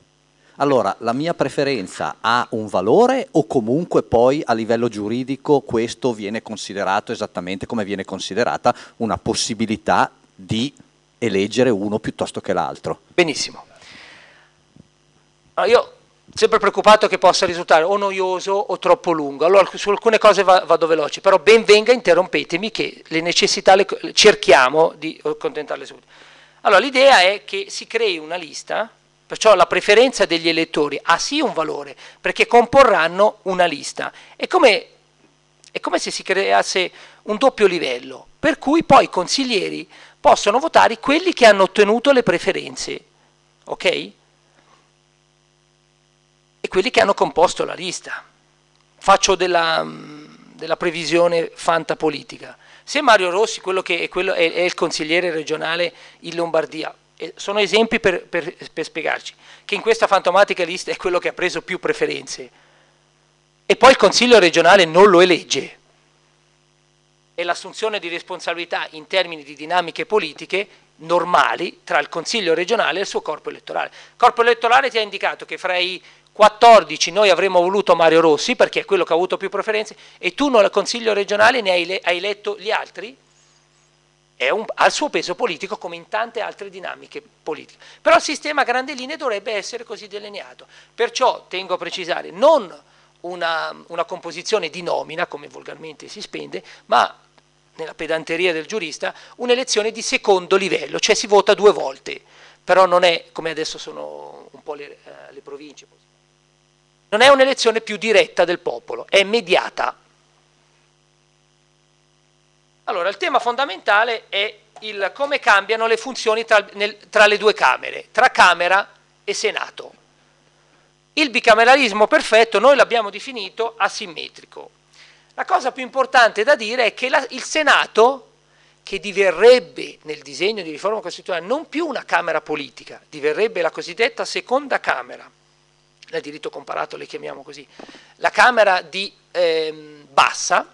Allora, la mia preferenza ha un valore o comunque poi a livello giuridico questo viene considerato esattamente come viene considerata una possibilità di eleggere uno piuttosto che l'altro. Benissimo. Allora, io sempre preoccupato che possa risultare o noioso o troppo lungo, allora su alcune cose vado veloce, però ben venga interrompetemi che le necessità le, cerchiamo di accontentarle subito. Allora l'idea è che si crei una lista, perciò la preferenza degli elettori ha sì un valore, perché comporranno una lista, è come, è come se si creasse un doppio livello, per cui poi i consiglieri possono votare quelli che hanno ottenuto le preferenze, ok? E quelli che hanno composto la lista. Faccio della, della previsione fantapolitica. Se Mario Rossi, quello che è, quello è, è il consigliere regionale in Lombardia, sono esempi per, per, per spiegarci, che in questa fantomatica lista è quello che ha preso più preferenze, e poi il consiglio regionale non lo elegge, e l'assunzione di responsabilità in termini di dinamiche politiche normali tra il Consiglio regionale e il suo corpo elettorale. Il corpo elettorale ti ha indicato che fra i 14 noi avremmo voluto Mario Rossi perché è quello che ha avuto più preferenze e tu nel Consiglio regionale ne hai, hai letto gli altri? Un, ha il suo peso politico come in tante altre dinamiche politiche. Però il sistema a grandi linee dovrebbe essere così delineato. Perciò tengo a precisare non una, una composizione di nomina, come volgarmente si spende, ma nella pedanteria del giurista, un'elezione di secondo livello, cioè si vota due volte, però non è, come adesso sono un po' le, eh, le province, non è un'elezione più diretta del popolo, è mediata. Allora, il tema fondamentale è il come cambiano le funzioni tra, nel, tra le due Camere, tra Camera e Senato. Il bicameralismo perfetto noi l'abbiamo definito asimmetrico. La cosa più importante da dire è che la, il Senato, che diverrebbe nel disegno di riforma costituzionale non più una Camera politica, diverrebbe la cosiddetta seconda Camera, nel diritto comparato le chiamiamo così, la Camera di ehm, bassa,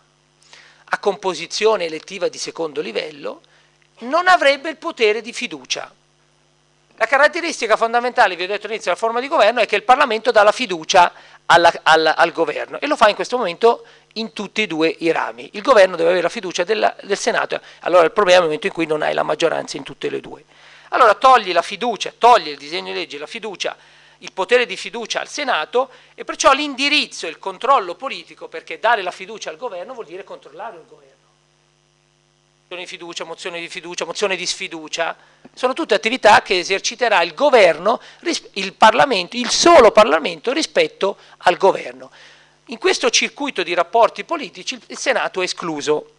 a composizione elettiva di secondo livello, non avrebbe il potere di fiducia. La caratteristica fondamentale, vi ho detto all'inizio, della forma di governo è che il Parlamento dà la fiducia alla, al, al, governo e lo fa in questo momento in tutti e due i rami. Il governo deve avere la fiducia della, del Senato, allora il problema è il momento in cui non hai la maggioranza in tutte e due. Allora togli la fiducia, togli il disegno di legge, la fiducia, il potere di fiducia al Senato e perciò l'indirizzo e il controllo politico, perché dare la fiducia al governo vuol dire controllare il governo mozione di fiducia, mozione di fiducia, mozione di sfiducia, sono tutte attività che eserciterà il governo, il Parlamento, il solo Parlamento rispetto al governo. In questo circuito di rapporti politici il Senato è escluso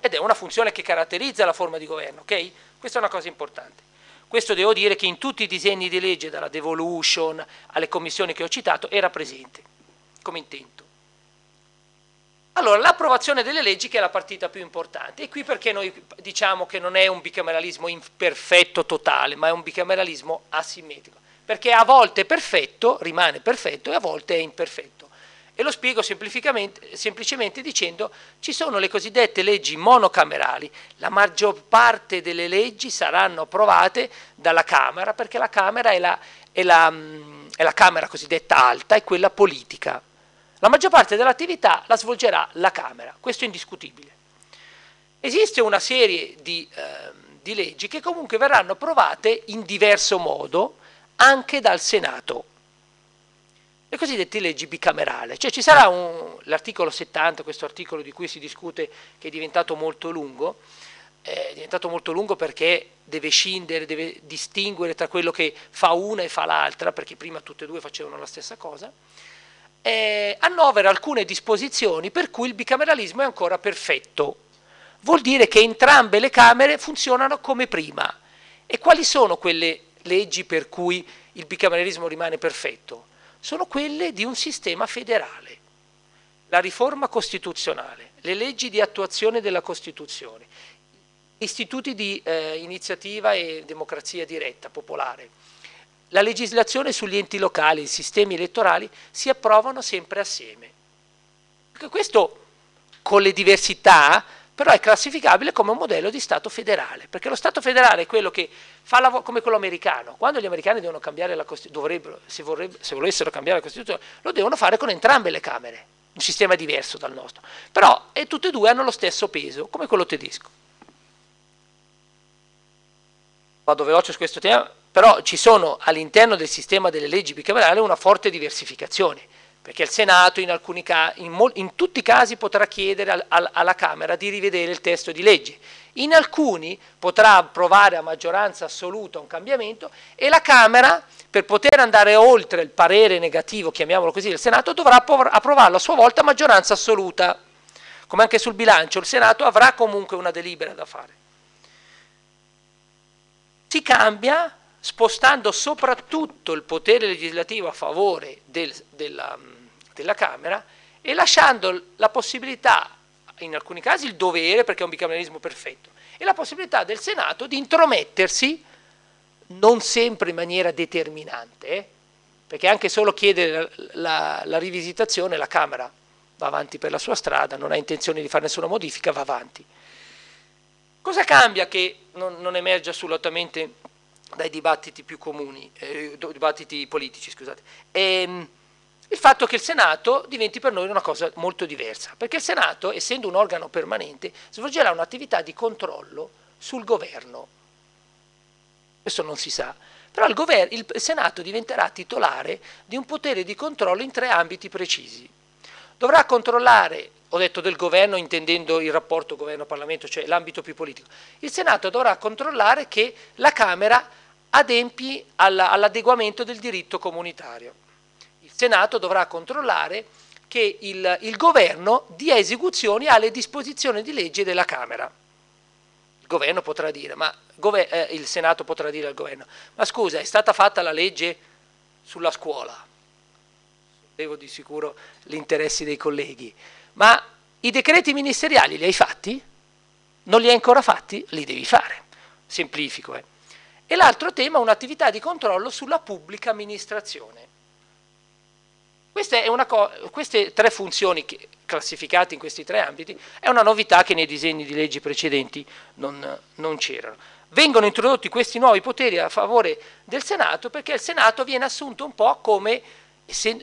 ed è una funzione che caratterizza la forma di governo, ok? Questa è una cosa importante. Questo devo dire che in tutti i disegni di legge, dalla devolution alle commissioni che ho citato, era presente come intento. Allora, l'approvazione delle leggi che è la partita più importante, e qui perché noi diciamo che non è un bicameralismo imperfetto totale, ma è un bicameralismo asimmetrico, perché a volte è perfetto, rimane perfetto, e a volte è imperfetto. E lo spiego semplicemente dicendo ci sono le cosiddette leggi monocamerali, la maggior parte delle leggi saranno approvate dalla Camera, perché la Camera è la, è la, è la Camera cosiddetta alta, è quella politica, la maggior parte dell'attività la svolgerà la Camera, questo è indiscutibile. Esiste una serie di, eh, di leggi che comunque verranno approvate in diverso modo anche dal Senato, le cosiddette leggi bicamerali, cioè ci sarà l'articolo 70, questo articolo di cui si discute che è diventato molto lungo, è diventato molto lungo perché deve scindere, deve distinguere tra quello che fa una e fa l'altra, perché prima tutte e due facevano la stessa cosa, eh, annovera alcune disposizioni per cui il bicameralismo è ancora perfetto. Vuol dire che entrambe le Camere funzionano come prima. E quali sono quelle leggi per cui il bicameralismo rimane perfetto? Sono quelle di un sistema federale. La riforma costituzionale, le leggi di attuazione della Costituzione, istituti di eh, iniziativa e democrazia diretta, popolare, la legislazione sugli enti locali, i sistemi elettorali si approvano sempre assieme. Questo con le diversità però è classificabile come un modello di Stato federale, perché lo Stato federale è quello che fa la, come quello americano. Quando gli americani devono cambiare la Costituzione, se, se volessero cambiare la Costituzione, lo devono fare con entrambe le Camere, un sistema diverso dal nostro. Però e tutte e due hanno lo stesso peso, come quello tedesco. Vado veloce su questo tema, però ci sono all'interno del sistema delle leggi bicamerali una forte diversificazione, perché il Senato in, in, in tutti i casi potrà chiedere al, al, alla Camera di rivedere il testo di legge, in alcuni potrà approvare a maggioranza assoluta un cambiamento e la Camera per poter andare oltre il parere negativo, chiamiamolo così, del Senato dovrà approvarlo a sua volta a maggioranza assoluta, come anche sul bilancio il Senato avrà comunque una delibera da fare. Si cambia spostando soprattutto il potere legislativo a favore del, della, della Camera e lasciando la possibilità, in alcuni casi il dovere, perché è un bicameralismo perfetto, e la possibilità del Senato di intromettersi, non sempre in maniera determinante, eh, perché anche solo chiedere la, la, la rivisitazione la Camera va avanti per la sua strada, non ha intenzione di fare nessuna modifica, va avanti. Cosa cambia che non, non emerge assolutamente dai dibattiti più comuni, eh, dibattiti politici, scusate. E, ehm, il fatto che il Senato diventi per noi una cosa molto diversa, perché il Senato, essendo un organo permanente, svolgerà un'attività di controllo sul governo. Questo non si sa. Però il, il Senato diventerà titolare di un potere di controllo in tre ambiti precisi. Dovrà controllare, ho detto del governo intendendo il rapporto governo-parlamento, cioè l'ambito più politico, il Senato dovrà controllare che la Camera adempi all'adeguamento del diritto comunitario. Il Senato dovrà controllare che il, il governo dia esecuzioni alle disposizioni di legge della Camera. Il governo potrà dire, ma eh, il Senato potrà dire al governo, ma scusa, è stata fatta la legge sulla scuola, devo di sicuro gli interessi dei colleghi, ma i decreti ministeriali li hai fatti? Non li hai ancora fatti? Li devi fare. Semplifico. Eh. E l'altro tema è un'attività di controllo sulla pubblica amministrazione. Queste, queste tre funzioni che, classificate in questi tre ambiti è una novità che nei disegni di leggi precedenti non, non c'erano. Vengono introdotti questi nuovi poteri a favore del Senato perché il Senato viene assunto un po' come,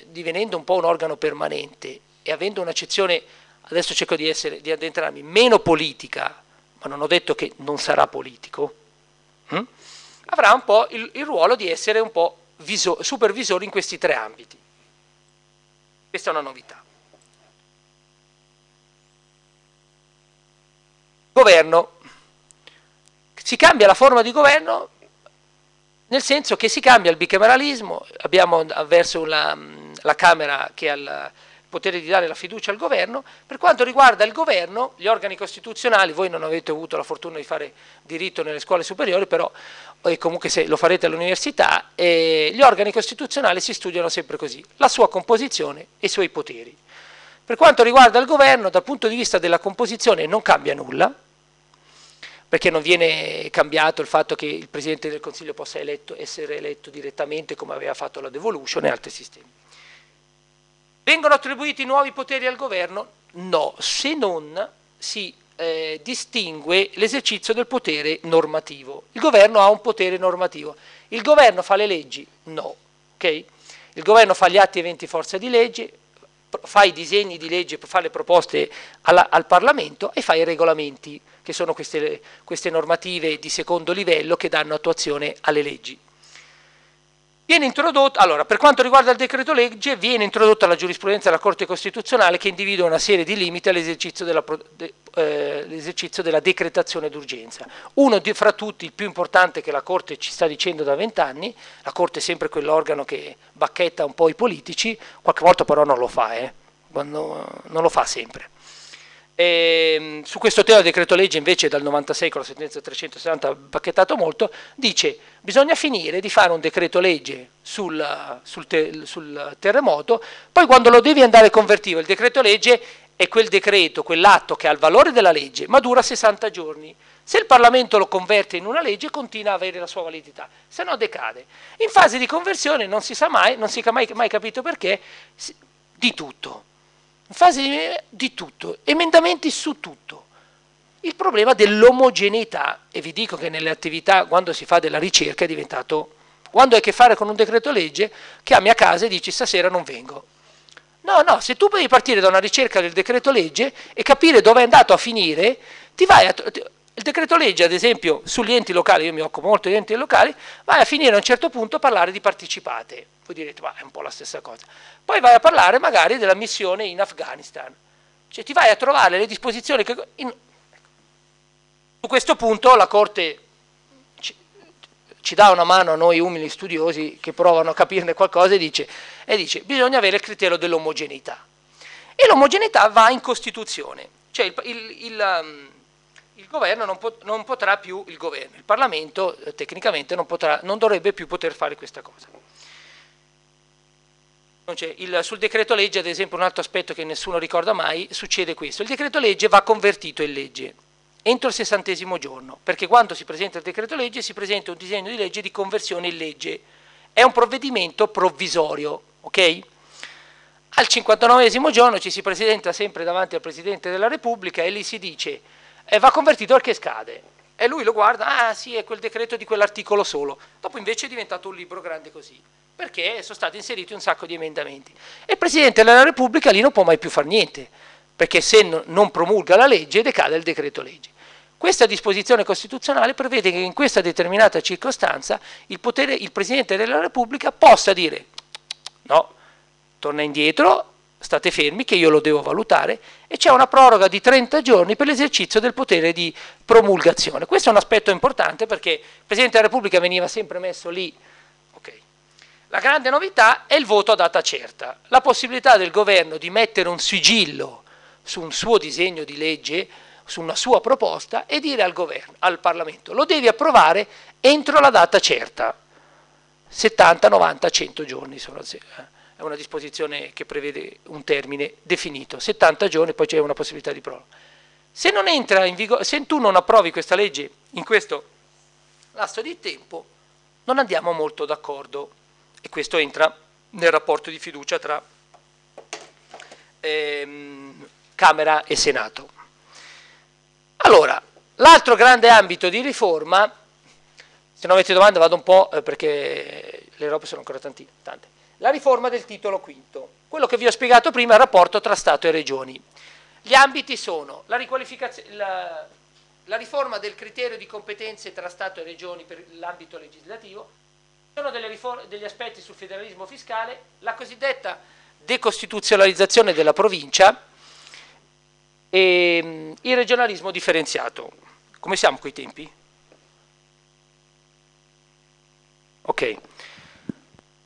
divenendo un po' un organo permanente e avendo un'accezione, adesso cerco di, essere, di addentrarmi, meno politica, ma non ho detto che non sarà politico, hm? Avrà un po' il, il, ruolo di essere un po' supervisore in questi tre ambiti. Questa è una novità. Governo. Si cambia la forma di governo nel senso che si cambia il bicameralismo, abbiamo verso la, la Camera che ha potere di dare la fiducia al governo, per quanto riguarda il governo, gli organi costituzionali, voi non avete avuto la fortuna di fare diritto nelle scuole superiori, però e comunque se lo farete all'università, eh, gli organi costituzionali si studiano sempre così, la sua composizione e i suoi poteri. Per quanto riguarda il governo, dal punto di vista della composizione non cambia nulla, perché non viene cambiato il fatto che il Presidente del Consiglio possa eletto, essere eletto direttamente come aveva fatto la devolution e altri sistemi. Vengono attribuiti nuovi poteri al governo? No, se non si eh, distingue l'esercizio del potere normativo. Il governo ha un potere normativo. Il governo fa le leggi? No. Okay? Il governo fa gli atti eventi forza di legge, fa i disegni di legge, fa le proposte alla, al Parlamento e fa i regolamenti che sono queste, queste normative di secondo livello che danno attuazione alle leggi. Viene introdotto, allora, per quanto riguarda il decreto legge, viene introdotta la giurisprudenza della Corte Costituzionale che individua una serie di limiti all'esercizio della, de, eh, della, decretazione d'urgenza. Uno di, fra tutti, il più importante che la Corte ci sta dicendo da vent'anni, la Corte è sempre quell'organo che bacchetta un po' i politici, qualche volta però non lo fa, eh, non lo fa sempre. E, ehm, su questo tema il decreto legge invece dal 96 con la sentenza 360 pacchettato molto, dice bisogna finire di fare un decreto legge sul, sul, te, sul terremoto, poi quando lo devi andare convertivo il decreto legge è quel decreto, quell'atto che ha il valore della legge, ma dura 60 giorni. Se il Parlamento lo converte in una legge continua a avere la sua validità, se no decade. In fase di conversione non si sa mai, non si è mai capito perché, di tutto in fase di, tutto, emendamenti su tutto. Il problema dell'omogeneità, e vi dico che nelle attività, quando si fa della ricerca, è diventato, quando hai a che fare con un decreto legge, chiami a casa e dici stasera non vengo. No, no, se tu puoi partire da una ricerca del decreto legge e capire dove è andato a finire, ti vai a, il decreto legge, ad esempio, sugli enti locali, io mi occupo molto di enti locali, vai a finire a un certo punto a parlare di partecipate. Voi direte, ma è un po' la stessa cosa. Poi vai a parlare magari della missione in Afghanistan. Cioè ti vai a trovare le disposizioni che... In... Su questo punto la Corte ci, ci, dà una mano a noi umili studiosi che provano a capirne qualcosa e dice, e dice bisogna avere il criterio dell'omogeneità. E l'omogeneità va in Costituzione. Cioè il, il, il um, il governo non, pot non, potrà più, il governo, il Parlamento eh, tecnicamente non, potrà, non, dovrebbe più poter fare questa cosa. Il, sul decreto legge, ad esempio, un altro aspetto che nessuno ricorda mai, succede questo. Il decreto legge va convertito in legge entro il sessantesimo giorno, perché quando si presenta il decreto legge si presenta un disegno di legge di conversione in legge. È un provvedimento provvisorio, ok? Al 59 giorno ci si presenta sempre davanti al Presidente della Repubblica e lì si dice e va convertito perché scade. E lui lo guarda, ah sì, è quel decreto di quell'articolo solo. Dopo invece è diventato un libro grande così, perché sono stati inseriti un sacco di emendamenti. E il Presidente della Repubblica lì non può mai più fare niente, perché se non promulga la legge decade il decreto legge. Questa disposizione costituzionale prevede che in questa determinata circostanza il, potere, il Presidente della Repubblica possa dire no, torna indietro, state fermi che io lo devo valutare e c'è una proroga di 30 giorni per l'esercizio del potere di promulgazione. Questo è un aspetto importante perché il Presidente della Repubblica veniva sempre messo lì. La grande novità è il voto a data certa, la possibilità del governo di mettere un sigillo su un suo disegno di legge, su una sua proposta e dire al, governo, al Parlamento lo devi approvare entro la data certa, 70, 90, 100 giorni. Sono, eh, è una disposizione che prevede un termine definito, 70 giorni, poi c'è una possibilità di proroga. Se, se tu non approvi questa legge in questo lasso di tempo, non andiamo molto d'accordo e questo entra nel rapporto di fiducia tra ehm, Camera e Senato. Allora, l'altro grande ambito di riforma, se non avete domande vado un po' eh, perché le robe sono ancora tanti, tante, la riforma del titolo quinto, quello che vi ho spiegato prima è il rapporto tra Stato e Regioni. Gli ambiti sono la, la, la riforma del criterio di competenze tra Stato e Regioni per l'ambito legislativo, sono degli aspetti sul federalismo fiscale, la cosiddetta decostituzionalizzazione della provincia e mm, il regionalismo differenziato. Come siamo coi tempi? Ok,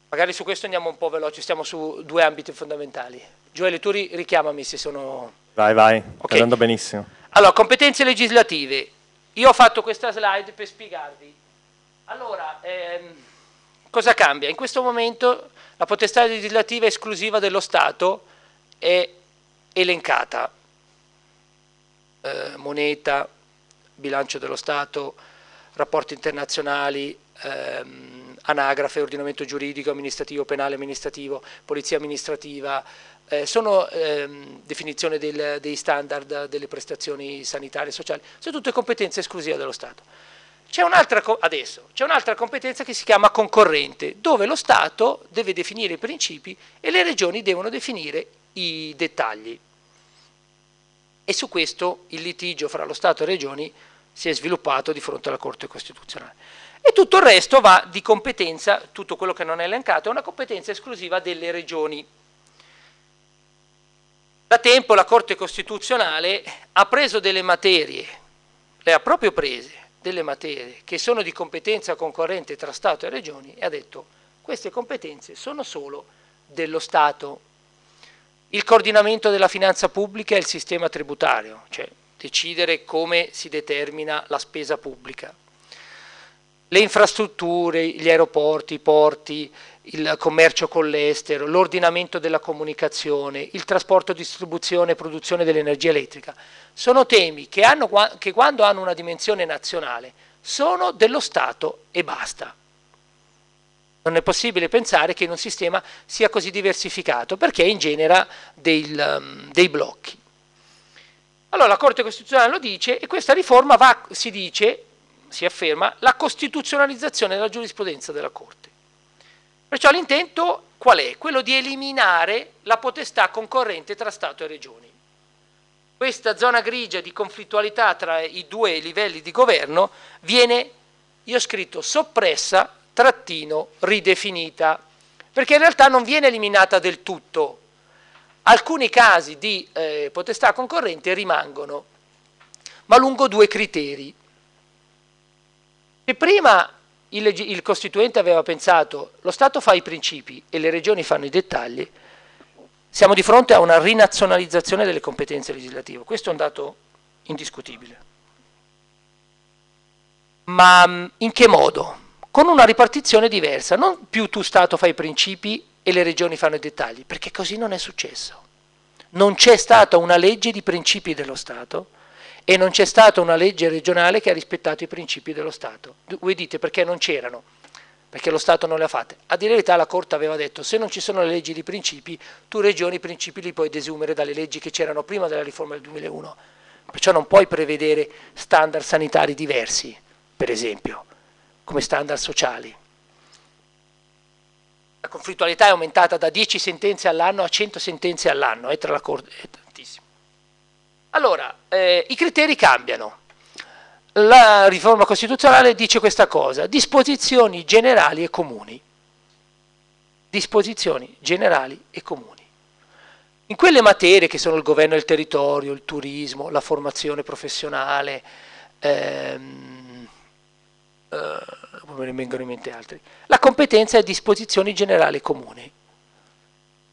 magari su questo andiamo un po' veloci, stiamo su due ambiti fondamentali. Gioele, tu richiamami se sono... Vai, vai, okay. andando benissimo. Allora, competenze legislative. Io ho fatto questa slide per spiegarvi. Allora, ehm, Cosa cambia? In questo momento la potestà legislativa esclusiva dello Stato è elencata. Eh, moneta, bilancio dello Stato, rapporti internazionali, ehm, anagrafe, ordinamento giuridico, amministrativo, penale amministrativo, polizia amministrativa, eh, sono ehm, definizione del, dei standard delle prestazioni sanitarie e sociali, sono tutte competenze esclusive dello Stato. C'è un'altra, un'altra competenza che si chiama concorrente, dove lo Stato deve definire i principi e le regioni devono definire i dettagli. E su questo il litigio fra lo Stato e le regioni si è sviluppato di fronte alla Corte Costituzionale. E tutto il resto va di competenza, tutto quello che non è elencato, è una competenza esclusiva delle regioni. Da tempo la Corte Costituzionale ha preso delle materie, le ha proprio prese, delle materie che sono di competenza concorrente tra Stato e Regioni e ha detto queste competenze sono solo dello Stato. Il coordinamento della finanza pubblica è il sistema tributario, cioè decidere come si determina la spesa pubblica. Le infrastrutture, gli aeroporti, i porti, il commercio con l'estero, l'ordinamento della comunicazione, il trasporto, distribuzione e produzione dell'energia elettrica, sono temi che, hanno, che quando hanno una dimensione nazionale sono dello Stato e basta. Non è possibile pensare che in un sistema sia così diversificato perché ingenera del, um, dei blocchi. Allora la Corte Costituzionale lo dice e questa riforma va, si dice, si afferma, la costituzionalizzazione della giurisprudenza della Corte. Perciò l'intento qual è? Quello di eliminare la potestà concorrente tra Stato e Regioni. Questa zona grigia di conflittualità tra i due livelli di governo viene, io ho scritto, soppressa, trattino, ridefinita, perché in realtà non viene eliminata del tutto. Alcuni casi di eh, potestà concorrente rimangono, ma lungo due criteri. E prima il, il Costituente aveva pensato lo Stato fa i principi e le regioni fanno i dettagli, siamo di fronte a una rinazionalizzazione delle competenze legislative, questo è un dato indiscutibile. Ma in che modo? Con una ripartizione diversa, non più tu Stato fai i principi e le regioni fanno i dettagli, perché così non è successo. Non c'è stata una legge di principi dello Stato e non c'è stata una legge regionale che ha rispettato i principi dello Stato. Voi dite perché non c'erano? Perché lo Stato non le ha fatte. A dire la verità la Corte aveva detto se non ci sono le leggi di principi, tu regioni i principi li puoi desumere dalle leggi che c'erano prima della riforma del 2001. Perciò non puoi prevedere standard sanitari diversi, per esempio, come standard sociali. La conflittualità è aumentata da 10 sentenze all'anno a 100 sentenze all'anno, è tra la Corte, allora, eh, i criteri cambiano. La riforma costituzionale dice questa cosa, disposizioni generali e comuni. Disposizioni generali e comuni. In quelle materie che sono il governo del territorio, il turismo, la formazione professionale, ehm, eh, dopo me ne vengono in mente altri. La competenza è disposizioni generali comuni.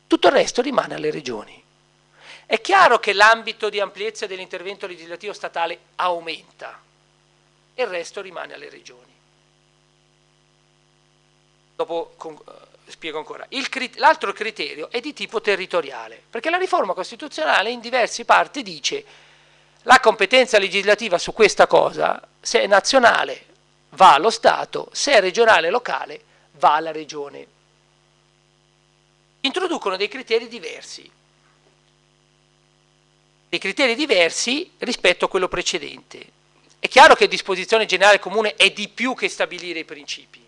Tutto il resto rimane alle regioni. È chiaro che l'ambito di ampiezza dell'intervento legislativo statale aumenta e il resto rimane alle regioni. Dopo con, uh, spiego ancora. L'altro criterio è di tipo territoriale, perché la riforma costituzionale in diverse parti dice la competenza legislativa su questa cosa, se è nazionale va allo Stato, se è regionale e locale va alla regione. Introducono dei criteri diversi, dei criteri diversi rispetto a quello precedente. È chiaro che disposizione generale comune è di più che stabilire i principi,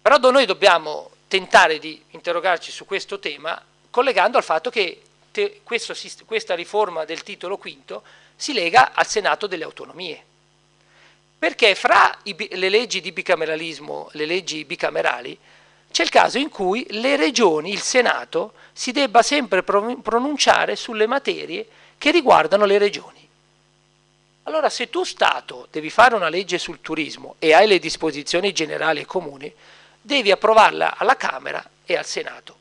però noi dobbiamo tentare di interrogarci su questo tema collegando al fatto che questo, questa riforma del titolo quinto si lega al Senato delle autonomie. Perché fra i, le leggi di bicameralismo, le leggi bicamerali, c'è il caso in cui le regioni, il Senato, si debba sempre pronunciare sulle materie che riguardano le regioni. Allora se tu Stato devi fare una legge sul turismo e hai le disposizioni generali e comuni, devi approvarla alla Camera e al Senato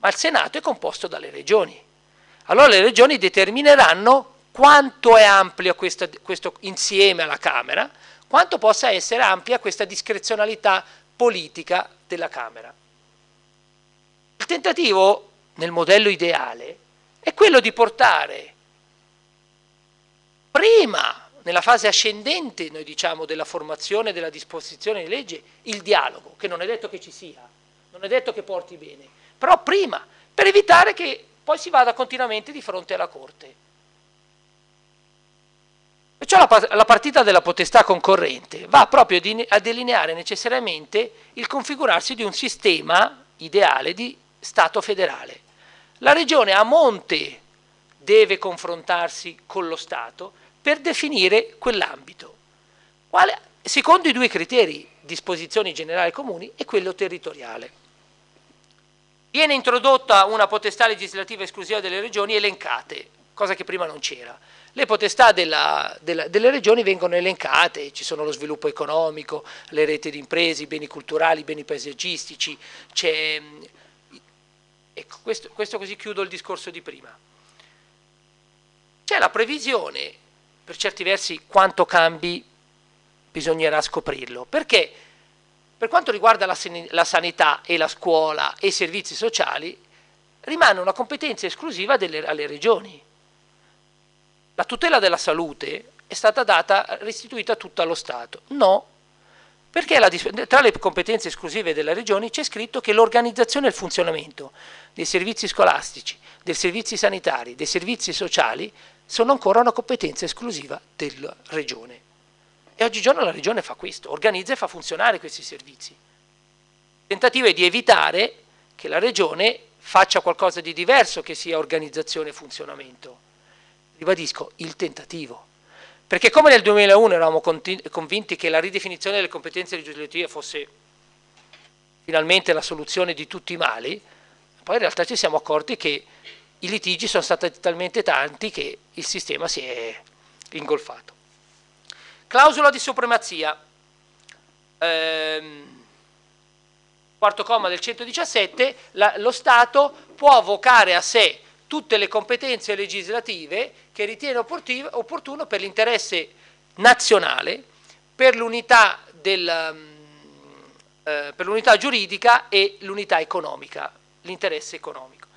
ma il Senato è composto dalle regioni. Allora le regioni determineranno quanto è ampio questa, questo insieme alla Camera, quanto possa essere ampia questa discrezionalità politica della Camera. Il tentativo, nel modello ideale, è quello di portare prima, nella fase ascendente, noi diciamo, della formazione della disposizione di legge, il dialogo, che non è detto che ci sia, non è detto che porti bene, però prima, per evitare che poi si vada continuamente di fronte alla Corte. Perciò la, la partita della potestà concorrente va proprio a delineare necessariamente il configurarsi di un sistema ideale di Stato federale. La regione a monte deve confrontarsi con lo Stato per definire quell'ambito, secondo i due criteri, disposizioni generali comuni e quello territoriale. Viene introdotta una potestà legislativa esclusiva delle regioni elencate, cosa che prima non c'era. Le potestà della, della, delle regioni vengono elencate, ci sono lo sviluppo economico, le reti di imprese, i beni culturali, i beni paesaggistici, c'è... Ecco, questo, questo così chiudo il discorso di prima. C'è la previsione, per certi versi quanto cambi bisognerà scoprirlo, perché per quanto riguarda la, la sanità e la scuola e i servizi sociali, rimane una competenza esclusiva delle, alle regioni. La tutela della salute è stata data, restituita tutta allo Stato. No, perché la, tra le competenze esclusive delle regioni c'è scritto che l'organizzazione e il funzionamento dei servizi scolastici, dei servizi sanitari, dei servizi sociali sono ancora una competenza esclusiva della regione. E oggigiorno la regione fa questo, organizza e fa funzionare questi servizi. Il tentativo è di evitare che la regione faccia qualcosa di diverso che sia organizzazione e funzionamento. Ribadisco, il tentativo. Perché come nel 2001 eravamo convinti che la ridefinizione delle competenze legislative fosse finalmente la soluzione di tutti i mali, poi in realtà ci siamo accorti che i litigi sono stati talmente tanti che il sistema si è ingolfato. Clausola di supremazia. Ehm, quarto comma del 117, la, lo Stato può avvocare a sé tutte le competenze legislative che ritiene opportuno per l'interesse nazionale, per l'unità eh, giuridica e l'unità economica, l'interesse economico.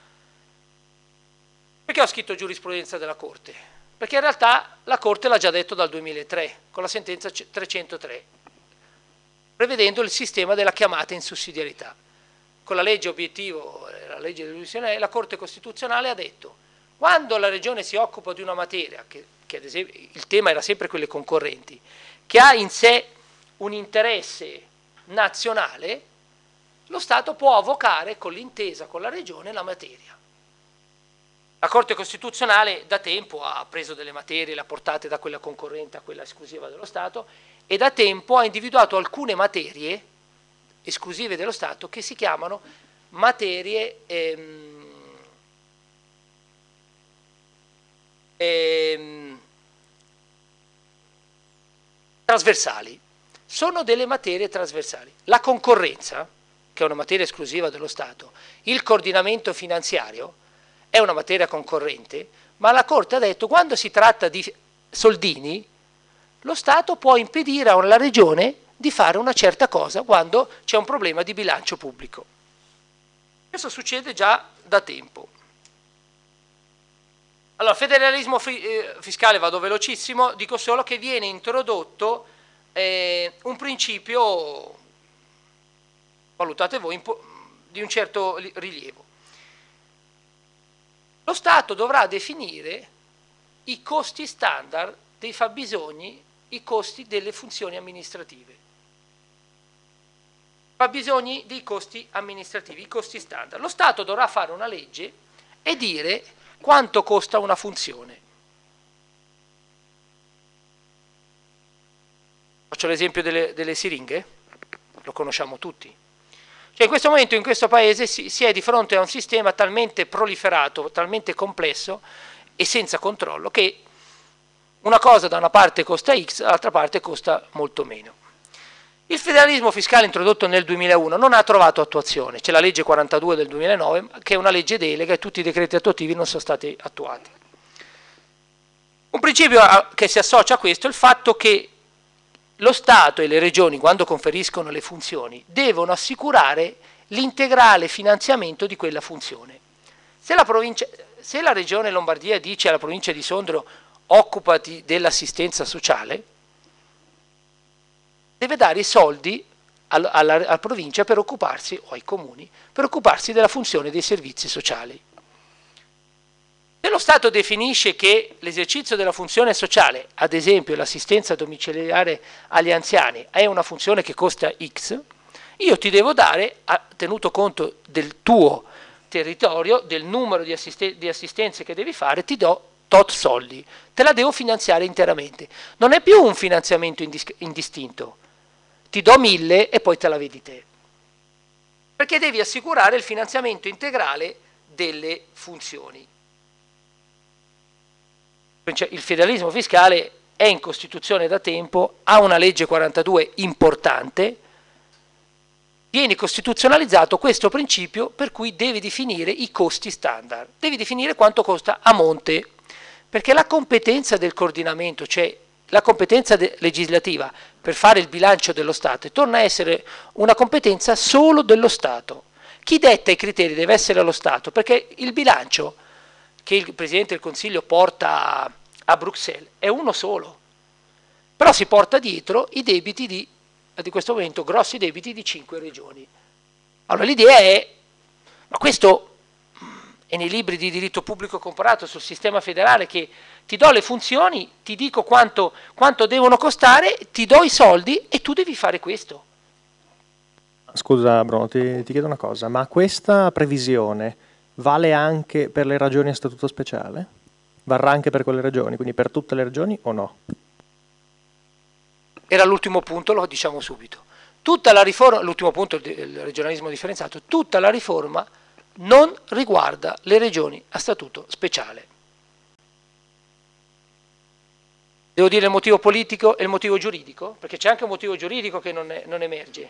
Perché ho scritto giurisprudenza della Corte? perché in realtà la Corte l'ha già detto dal 2003, con la sentenza 303, prevedendo il sistema della chiamata in sussidiarietà. Con la legge obiettivo, eh, la legge dell'illusione, la Corte Costituzionale ha detto quando la Regione si occupa di una materia, che, che ad esempio il tema era sempre quelle concorrenti, che ha in sé un interesse nazionale, lo Stato può avvocare con l'intesa con la Regione la materia. La Corte Costituzionale da tempo ha preso delle materie, le ha portate da quella concorrente a quella esclusiva dello Stato e da tempo ha individuato alcune materie esclusive dello Stato che si chiamano materie ehm, ehm, trasversali. sono delle materie trasversali. La concorrenza, che è una materia esclusiva dello Stato, il coordinamento finanziario è una materia concorrente, ma la Corte ha detto quando si tratta di soldini, lo Stato può impedire alla Regione di fare una certa cosa quando c'è un problema di bilancio pubblico. Questo succede già da tempo. Allora, federalismo eh, fiscale, vado velocissimo, dico solo che viene introdotto eh, un principio, valutate voi, di un certo rilievo. Lo Stato dovrà definire i costi standard dei fabbisogni, i costi delle funzioni amministrative. Fabbisogni dei costi amministrativi, i costi standard. Lo Stato dovrà fare una legge e dire quanto costa una funzione. Faccio l'esempio delle, delle, siringhe, lo conosciamo tutti. Cioè in questo momento in questo paese si, si, è di fronte a un sistema talmente proliferato, talmente complesso e senza controllo che una cosa da una parte costa X, dall'altra parte costa molto meno. Il federalismo fiscale introdotto nel 2001 non ha trovato attuazione, c'è la legge 42 del 2009 che è una legge delega e tutti i decreti attuativi non sono stati attuati. Un principio che si associa a questo è il fatto che lo Stato e le regioni, quando conferiscono le funzioni, devono assicurare l'integrale finanziamento di quella funzione. Se la, se la regione Lombardia dice alla provincia di Sondrio occupati dell'assistenza sociale, deve dare i soldi alla, alla, alla provincia per occuparsi, o ai comuni, per occuparsi della funzione dei servizi sociali. Se lo Stato definisce che l'esercizio della funzione sociale, ad esempio l'assistenza domiciliare agli anziani, è una funzione che costa X, io ti devo dare, tenuto conto del tuo territorio, del numero di, assisten di assistenze che devi fare, ti do tot soldi, te la devo finanziare interamente. Non è più un finanziamento indis indistinto, ti do mille e poi te la vedi te. Perché devi assicurare il finanziamento integrale delle funzioni. Cioè, il federalismo fiscale è in Costituzione da tempo, ha una legge 42 importante, viene costituzionalizzato questo principio per cui devi definire i costi standard, devi definire quanto costa a monte, perché la competenza del coordinamento, cioè la competenza legislativa per fare il bilancio dello Stato, torna a essere una competenza solo dello Stato. Chi detta i criteri deve essere lo Stato, perché il bilancio che il Presidente del Consiglio porta a, Bruxelles è uno solo, però si porta dietro i debiti di, di questo momento, grossi debiti di cinque regioni. Allora l'idea è, ma questo è nei libri di diritto pubblico comparato sul sistema federale che ti do le funzioni, ti dico quanto, quanto devono costare, ti do i soldi e tu devi fare questo. Scusa Bruno, ti, ti chiedo una cosa, ma questa previsione vale anche per le ragioni a statuto speciale? Varrà anche per quelle regioni, quindi per tutte le regioni o no? Era l'ultimo punto, lo diciamo subito. Tutta la riforma, l'ultimo punto del regionalismo differenziato, tutta la riforma non riguarda le regioni a statuto speciale. Devo dire il motivo politico e il motivo giuridico? Perché c'è anche un motivo giuridico che non, è, non emerge. Il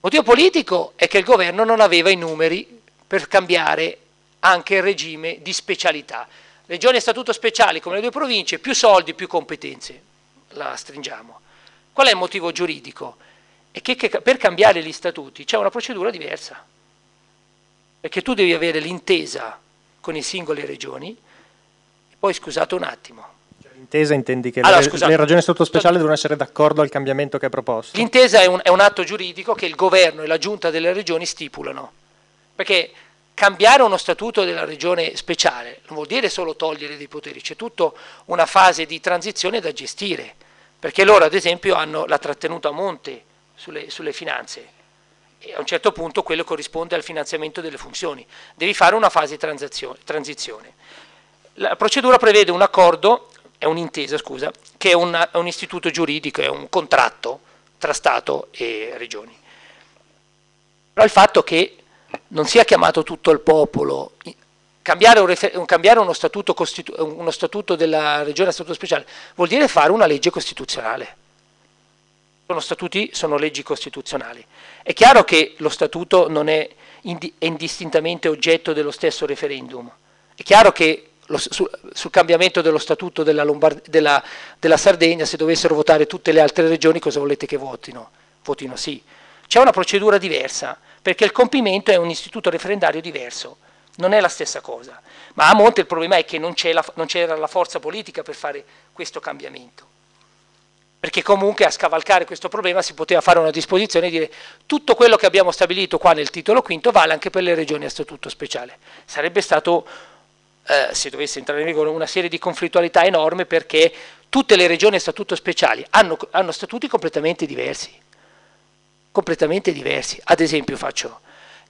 motivo politico è che il governo non aveva i numeri per cambiare anche il regime di specialità. Regioni a statuto speciale come le due province, più soldi, più competenze, la stringiamo. Qual è il motivo giuridico? È che, che per cambiare gli statuti c'è una procedura diversa, perché tu devi avere l'intesa con i singoli regioni, poi scusate un attimo. L'intesa intendi che allora, le, scusate, le ragioni speciale devono essere d'accordo al cambiamento che è proposto? L'intesa è, è un atto giuridico che il governo e la giunta delle regioni stipulano. Perché cambiare uno statuto della regione speciale non vuol dire solo togliere dei poteri, c'è tutta una fase di transizione da gestire, perché loro ad esempio hanno la trattenuta a monte sulle, sulle finanze. E a un certo punto quello corrisponde al finanziamento delle funzioni, devi fare una fase di transizione. La procedura prevede un accordo, è un'intesa scusa, che è, una, è un istituto giuridico, è un contratto tra Stato e regioni. Però il fatto che non sia chiamato tutto il popolo, cambiare, un cambiare uno, statuto uno, statuto della regione a statuto speciale vuol dire fare una legge costituzionale. Sono statuti, sono leggi costituzionali. È chiaro che lo statuto non è, indistintamente oggetto dello stesso referendum. È chiaro che lo, su, sul cambiamento dello statuto della, della, della, Sardegna, se dovessero votare tutte le altre regioni, cosa volete che votino? Votino sì. C'è una procedura diversa, perché il compimento è un istituto referendario diverso, non è la stessa cosa. Ma a monte il problema è che non c'era la, la forza politica per fare questo cambiamento perché comunque a scavalcare questo problema si poteva fare una disposizione e dire tutto quello che abbiamo stabilito qua nel titolo quinto vale anche per le regioni a statuto speciale. Sarebbe stato eh, se dovesse entrare in vigore, una serie di conflittualità enorme perché tutte le regioni a statuto speciali hanno, hanno statuti completamente diversi. Completamente diversi. Ad esempio faccio,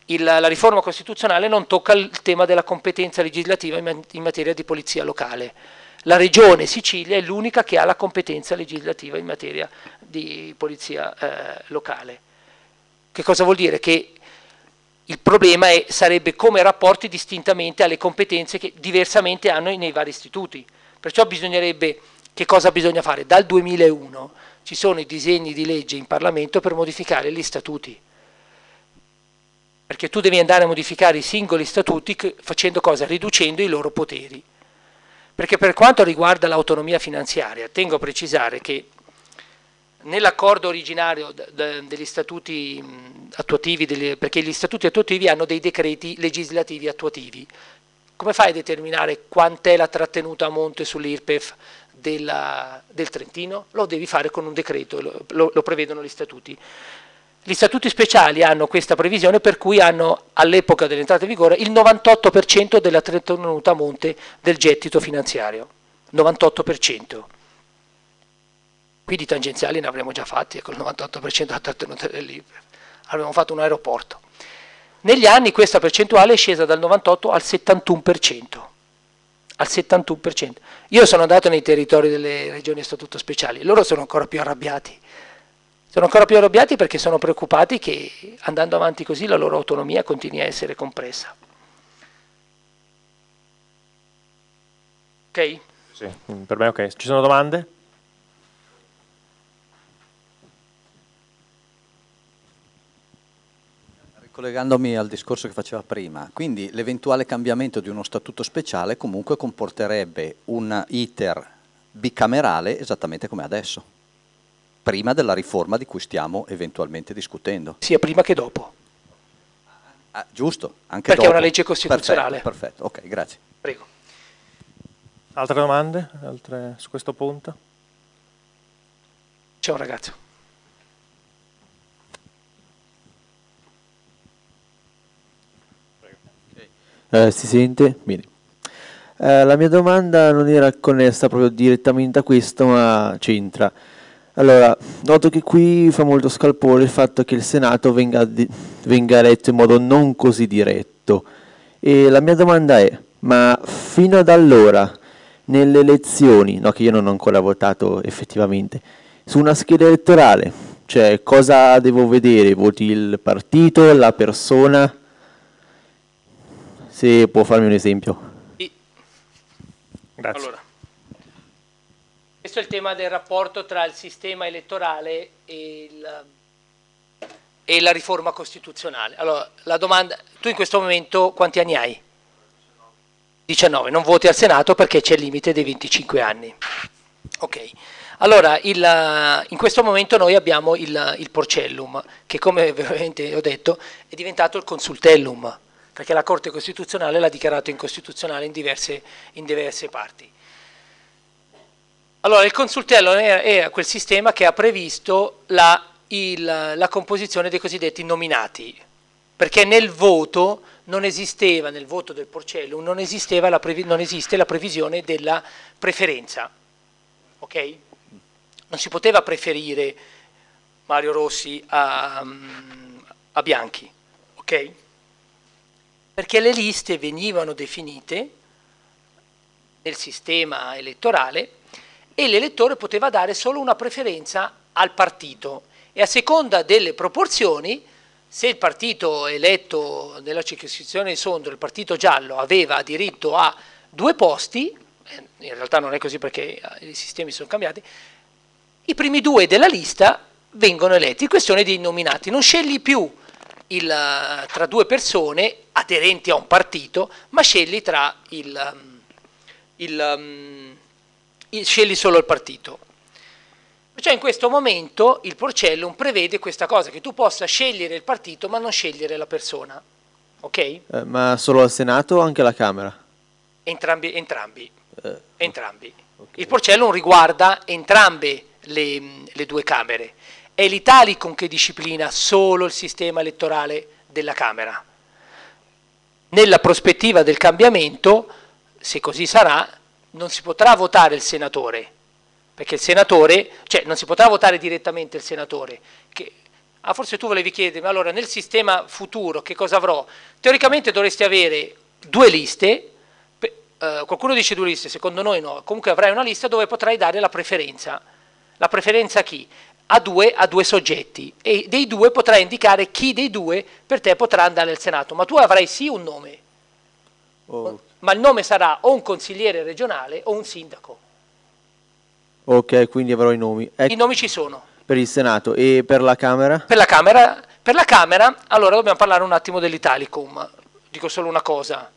il, la riforma costituzionale non tocca il tema della competenza legislativa in, in materia di polizia locale. La regione Sicilia è l'unica che ha la competenza legislativa in materia di polizia eh, locale. Che cosa vuol dire? Che il problema è, sarebbe come rapporti distintamente alle competenze che diversamente hanno nei vari istituti. Perciò bisognerebbe, che cosa bisogna fare? Dal 2001 ci sono i disegni di legge in Parlamento per modificare gli statuti. Perché tu devi andare a modificare i singoli statuti facendo cosa? Riducendo i loro poteri. Perché per quanto riguarda l'autonomia finanziaria, tengo a precisare che nell'accordo originario degli statuti attuativi, delle, perché gli statuti attuativi hanno dei decreti legislativi attuativi, come fai a determinare quant'è la trattenuta a monte sull'IRPEF del Trentino? Lo devi fare con un decreto, lo, lo, prevedono gli statuti. Gli statuti speciali hanno questa previsione per cui hanno all'epoca dell'entrata in vigore il 98% della trattenuta a monte del gettito finanziario. 98%. Qui di tangenziali ne avremmo già fatti, con il 98% della trattenuta dell'IPEF. Abbiamo fatto un aeroporto. Negli anni questa percentuale è scesa dal 98 al 71%. Al 71%. Io sono andato nei territori delle regioni a statuto speciali, loro sono ancora più arrabbiati. Sono ancora più arrabbiati perché sono preoccupati che andando avanti così la loro autonomia continui a essere compressa. Ok? Sì, per me ok. Ci sono domande? Collegandomi al discorso che faceva prima, quindi l'eventuale cambiamento di uno statuto speciale comunque comporterebbe un iter bicamerale esattamente come adesso, prima della riforma di cui stiamo eventualmente discutendo. Sia prima che dopo. Ah, giusto, anche Perché dopo. è una legge costituzionale. Perfetto, perfetto. ok, grazie. Prego. Altre domande Altre su questo punto? C'è un ragazzo. Eh, si sente? Bene. Eh, la mia domanda non era connessa proprio direttamente a questo, ma c'entra. Allora, noto che qui fa molto scalpore il fatto che il Senato venga, venga eletto in modo non così diretto. E la mia domanda è, ma fino ad allora, nelle elezioni, no, che io non ho ancora votato effettivamente, su una scheda elettorale, cioè cosa devo vedere? Voti il partito, la persona? Se può farmi un esempio. Sì. Grazie. Allora, questo è il tema del rapporto tra il sistema elettorale e, il, e la riforma costituzionale. Allora, la domanda, tu in questo momento quanti anni hai? 19, non voti al Senato perché c'è il limite dei 25 anni. Ok, allora il, in questo momento noi abbiamo il, il porcellum, che come veramente ho detto è diventato il consultellum, perché la Corte Costituzionale l'ha dichiarato incostituzionale in diverse, in diverse parti. Allora, il consultello era quel sistema che ha previsto la, il, la composizione dei cosiddetti nominati, perché nel voto non esisteva, nel voto del Porcellum, non, non esiste la previsione della preferenza, ok? Non si poteva preferire Mario Rossi a, a Bianchi, ok? Perché le liste venivano definite nel sistema elettorale e l'elettore poteva dare solo una preferenza al partito. E a seconda delle proporzioni se il partito eletto nella circoscrizione di Sondrio, il partito giallo, aveva diritto a due posti, eh, in realtà non è così perché eh, i sistemi sono cambiati, i primi due della lista vengono eletti, questione dei nominati, non scegli più il, tra due persone aderenti a un partito, ma scegli tra il, il, il scegli solo il partito. Cioè in questo momento il Porcellum prevede questa cosa, che tu possa scegliere il partito ma non scegliere la persona. Ok? Eh, ma solo al Senato o anche alla Camera? Entrambi. entrambi. Eh, entrambi. Okay. Il Porcellum riguarda entrambe le, le due Camere. È l'Italicum che disciplina solo il sistema elettorale della Camera. Nella prospettiva del cambiamento, se così sarà, non si potrà votare il senatore, perché il senatore, cioè non si potrà votare direttamente il senatore, che, ah, forse tu volevi chiedermi, allora nel sistema futuro che cosa avrò? Teoricamente dovresti avere due liste, eh, qualcuno dice due liste, secondo noi no, comunque avrai una lista dove potrai dare la preferenza. La preferenza a chi? A due, a due soggetti e dei due potrai indicare chi dei due per te potrà andare al Senato, ma tu avrai sì un nome, oh. ma il nome sarà o un consigliere regionale o un sindaco. Ok, quindi avrò i nomi. Ecco. I nomi ci sono. Per il Senato e per la Camera? Per la Camera, per la Camera allora dobbiamo parlare un attimo dell'Italicum. Dico solo una cosa.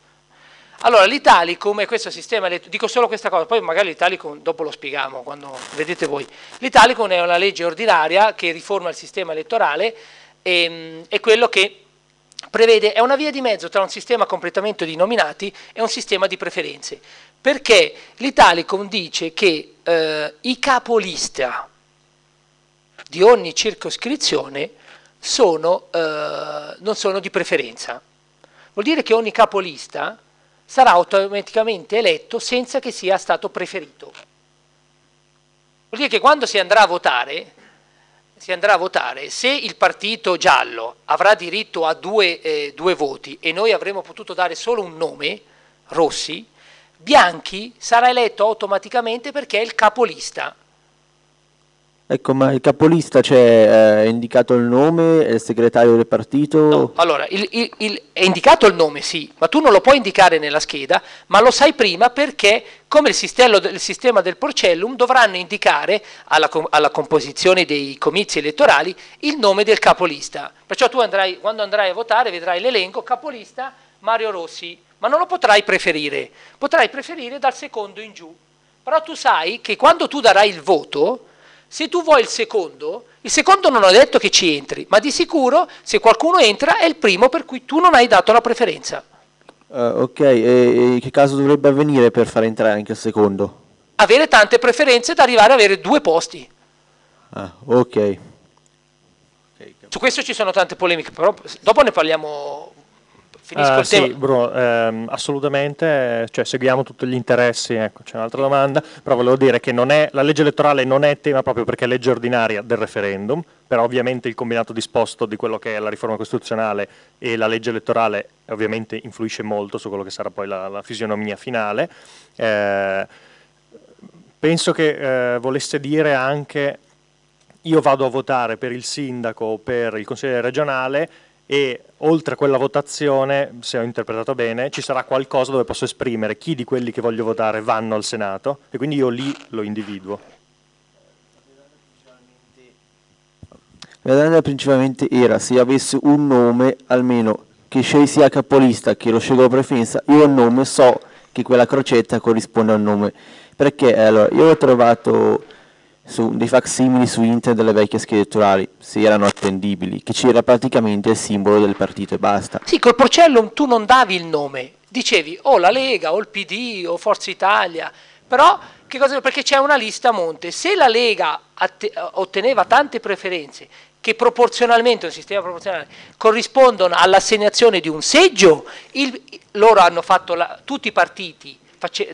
Allora, l'Italicum è questo sistema, dico solo questa cosa, poi magari l'Italicum dopo lo spieghiamo quando vedete voi. L'Italicum è una legge ordinaria che riforma il sistema elettorale e ehm, è quello che prevede, è una via di mezzo tra un sistema completamente di nominati e un sistema di preferenze perché l'Italicum dice che eh, i capolista di ogni circoscrizione sono, eh, non sono di preferenza. Vuol dire che ogni capolista sarà automaticamente eletto senza che sia stato preferito. Vuol dire che quando si andrà a votare, andrà a votare se il partito giallo avrà diritto a due, eh, due voti e noi avremmo potuto dare solo un nome, Rossi, Bianchi sarà eletto automaticamente perché è il capolista. Ecco, ma il capolista c'è cioè, è indicato il nome, è il segretario del partito? No, allora, il, il, il, è indicato il nome, sì, ma tu non lo puoi indicare nella scheda, ma lo sai prima perché, come il sistema, sistema del Porcellum, dovranno indicare alla, alla, composizione dei comizi elettorali il nome del capolista. Perciò tu andrai, quando andrai a votare vedrai l'elenco capolista Mario Rossi, ma non lo potrai preferire, potrai preferire dal secondo in giù. Però tu sai che quando tu darai il voto, se tu vuoi il secondo, il secondo non ho detto che ci entri, ma di sicuro se qualcuno entra è il primo per cui tu non hai dato la preferenza. Uh, ok, e, e che caso dovrebbe avvenire per far entrare anche il secondo? Avere tante preferenze da arrivare ad avere due posti. Ah, ok. Su questo ci sono tante polemiche, però dopo ne parliamo Finisco uh, sì. Bruno, ehm, assolutamente, cioè, seguiamo tutti gli interessi, ecco, c'è un'altra domanda, però volevo dire che è, la legge elettorale non è tema proprio perché è legge ordinaria del referendum, però ovviamente il combinato disposto di quello che è la riforma costituzionale e la legge elettorale ovviamente influisce molto su quello che sarà poi la, la fisionomia finale. Eh, penso che eh, volesse dire anche io vado a votare per il sindaco o per il consigliere regionale e oltre a quella votazione, se ho interpretato bene, ci sarà qualcosa dove posso esprimere chi di quelli che voglio votare vanno al Senato e quindi io lì lo individuo. La domanda principalmente era se avessi un nome, almeno che scegli sia capolista che lo scelgo a preferenza, io il nome so che quella crocetta corrisponde al nome. Perché allora, io ho trovato su, dei facsimili su internet delle vecchie schede elettorali, se erano attendibili, che c'era praticamente il simbolo del partito e basta. Sì, col Porcellum tu non davi il nome, dicevi o la Lega o il PD o Forza Italia, però cosa, perché c'è una lista a monte, se la Lega otteneva tante preferenze che proporzionalmente, un sistema proporzionale, corrispondono all'assegnazione di un seggio, il, loro hanno fatto, la, tutti i partiti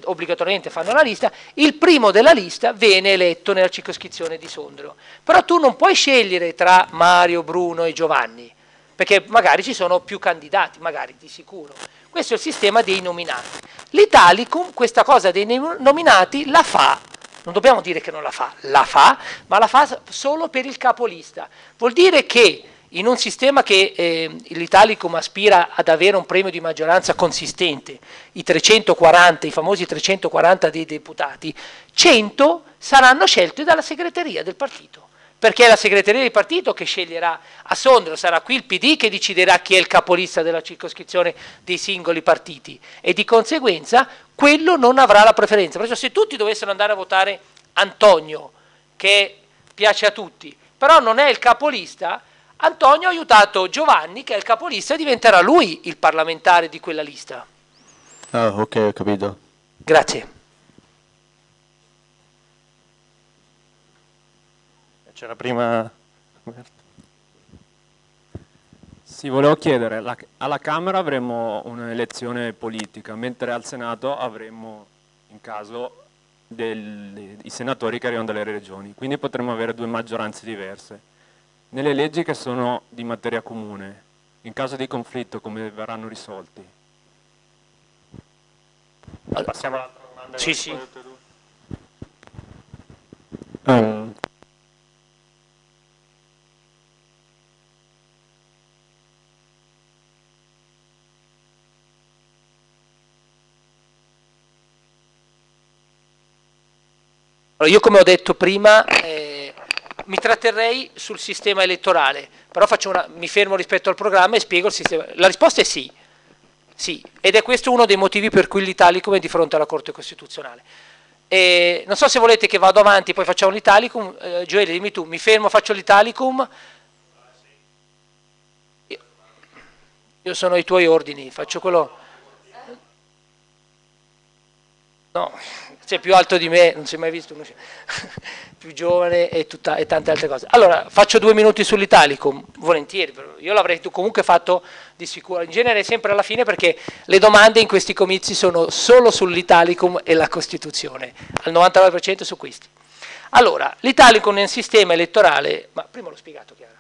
obbligatoriamente fanno la lista, il primo della lista viene eletto nella circoscrizione di Sondrio. Però tu non puoi scegliere tra Mario, Bruno e Giovanni, perché magari ci sono più candidati, magari di sicuro. Questo è il sistema dei nominati. L'Italicum questa cosa dei nominati la fa, non dobbiamo dire che non la fa, la fa, ma la fa solo per il capolista. Vuol dire che in un sistema che eh, l'Italicum aspira ad avere un premio di maggioranza consistente, i 340, i famosi 340 dei deputati, 100 saranno scelti dalla segreteria del partito, perché è la segreteria di partito che sceglierà a Sondrio, sarà qui il PD che deciderà chi è il capolista della circoscrizione dei singoli partiti e di conseguenza quello non avrà la preferenza. Perciò se tutti dovessero andare a votare Antonio, che piace a tutti, però non è il capolista, Antonio ha aiutato Giovanni, che è il capolista, e diventerà lui il parlamentare di quella lista. Ah, ok, ho capito. Grazie. C'era prima... Sì, volevo chiedere, la, alla Camera avremo un'elezione politica, mentre al Senato avremo, in caso, dei senatori che arrivano dalle regioni, quindi potremmo avere due maggioranze diverse. Nelle leggi che sono di materia comune, in caso di conflitto come verranno risolti? Passiamo all'altra domanda. Sì, sì. Um, Allora, io come ho detto prima eh, mi tratterrei sul sistema elettorale, però una, mi fermo rispetto al programma e spiego il sistema. La risposta è sì, sì, ed è questo uno dei motivi per cui l'Italicum è di fronte alla Corte Costituzionale. E non so se volete che vado avanti, poi facciamo l'Italicum. Eh, Gioele, dimmi tu, mi fermo, faccio l'Italicum. Io, io sono ai tuoi ordini, faccio quello... No, sei più alto di me, non si è mai visto uno più giovane e, tutta, e, tante altre cose. Allora, faccio due minuti sull'Italicum, volentieri, io l'avrei comunque fatto di sicuro, in genere sempre alla fine perché le domande in questi comizi sono solo sull'Italicum e la Costituzione, al 99% su questi. Allora, l'Italicum è un sistema elettorale, ma prima l'ho spiegato Chiara.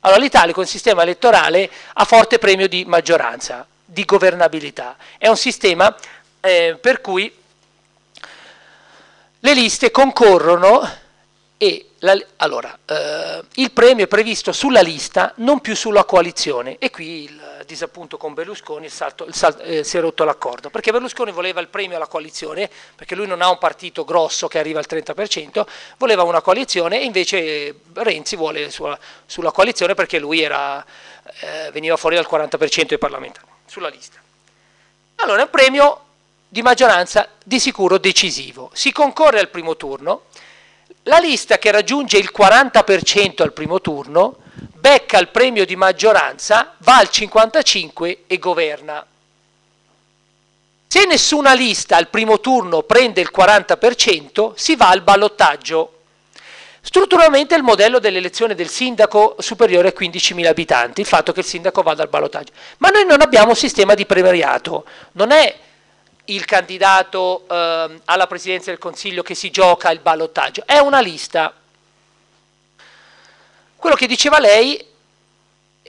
Allora, l'Italicum è un sistema elettorale a forte premio di maggioranza, di governabilità. È un sistema eh, per cui le liste concorrono e la, allora, eh, il premio è previsto sulla lista, non più sulla coalizione e qui il disappunto con Berlusconi il salto, il salto, eh, si è rotto l'accordo, perché Berlusconi voleva il premio alla coalizione, perché lui non ha un partito grosso che arriva al 30%, voleva una coalizione e invece Renzi vuole sulla, sulla coalizione perché lui era, eh, veniva fuori dal 40% dei parlamentari, sulla lista. Allora è un premio di maggioranza di sicuro decisivo. Si concorre al primo turno, la lista che raggiunge il 40% al primo turno becca il premio di maggioranza, va al 55% e governa. Se nessuna lista al primo turno prende il 40%, si va al ballottaggio. Strutturalmente il modello dell'elezione del sindaco superiore a 15.000 abitanti, il fatto che il sindaco vada al ballottaggio. Ma noi non abbiamo un sistema di premierato, non è il candidato eh, alla presidenza del Consiglio che si gioca il ballottaggio, è una lista. Quello che diceva lei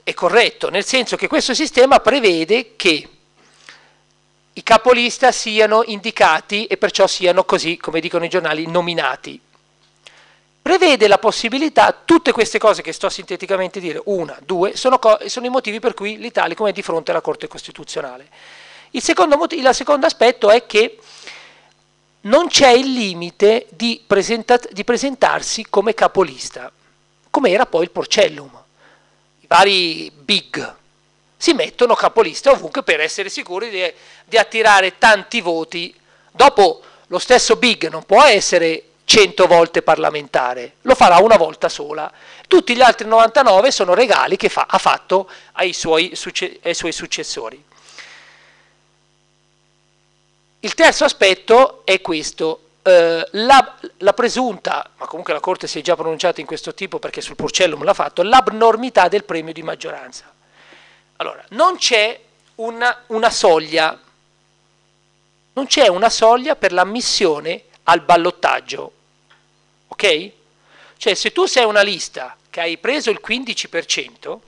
è corretto, nel senso che questo sistema prevede che i capolista siano indicati e perciò siano così, come dicono i giornali, nominati. Prevede la possibilità, tutte queste cose che sto sinteticamente a dire, una, due, sono, sono i motivi per cui l'Italia è di fronte alla Corte Costituzionale. Il secondo, il secondo aspetto è che non c'è il limite di, presenta di, presentarsi come capolista, come era poi il Porcellum. I vari big si mettono capolista ovunque per essere sicuri di, di attirare tanti voti. Dopo lo stesso big non può essere 100 volte parlamentare, lo farà una volta sola. Tutti gli altri 99 sono regali che fa, ha fatto ai suoi, ai suoi successori. Il terzo aspetto è questo, eh, la, la, presunta, ma comunque la Corte si è già pronunciata in questo tipo perché sul Porcellum l'ha fatto, l'abnormità del premio di maggioranza. Allora, non c'è una, una soglia, non c'è una soglia per l'ammissione al ballottaggio, ok? Cioè se tu sei una lista che hai preso il 15%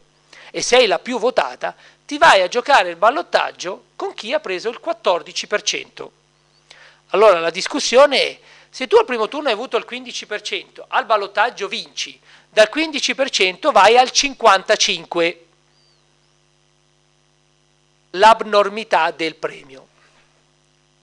e sei la più votata, ti vai a giocare il ballottaggio con chi ha preso il 14%. Allora la discussione è, se tu al primo turno hai avuto il 15%, al ballottaggio vinci, dal 15% vai al 55%, l'abnormità del premio.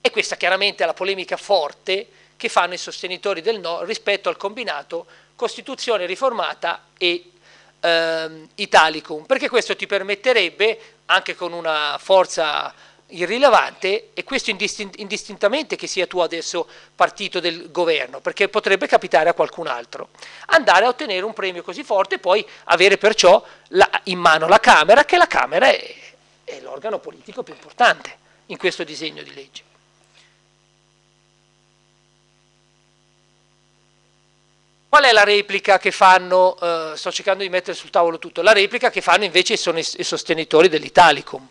E questa chiaramente è la polemica forte che fanno i sostenitori del no rispetto al combinato Costituzione riformata e ehm, Italicum, perché questo ti permetterebbe, anche con una forza irrilevante, e questo indistintamente che sia tu adesso partito del governo, perché potrebbe capitare a qualcun altro, andare a ottenere un premio così forte e poi avere perciò la, in mano la Camera, che la Camera è, è l'organo politico più importante in questo disegno di legge. Qual è la replica che fanno, eh, sto cercando di mettere sul tavolo tutto, la replica che fanno invece sono i, i sostenitori dell'Italicum.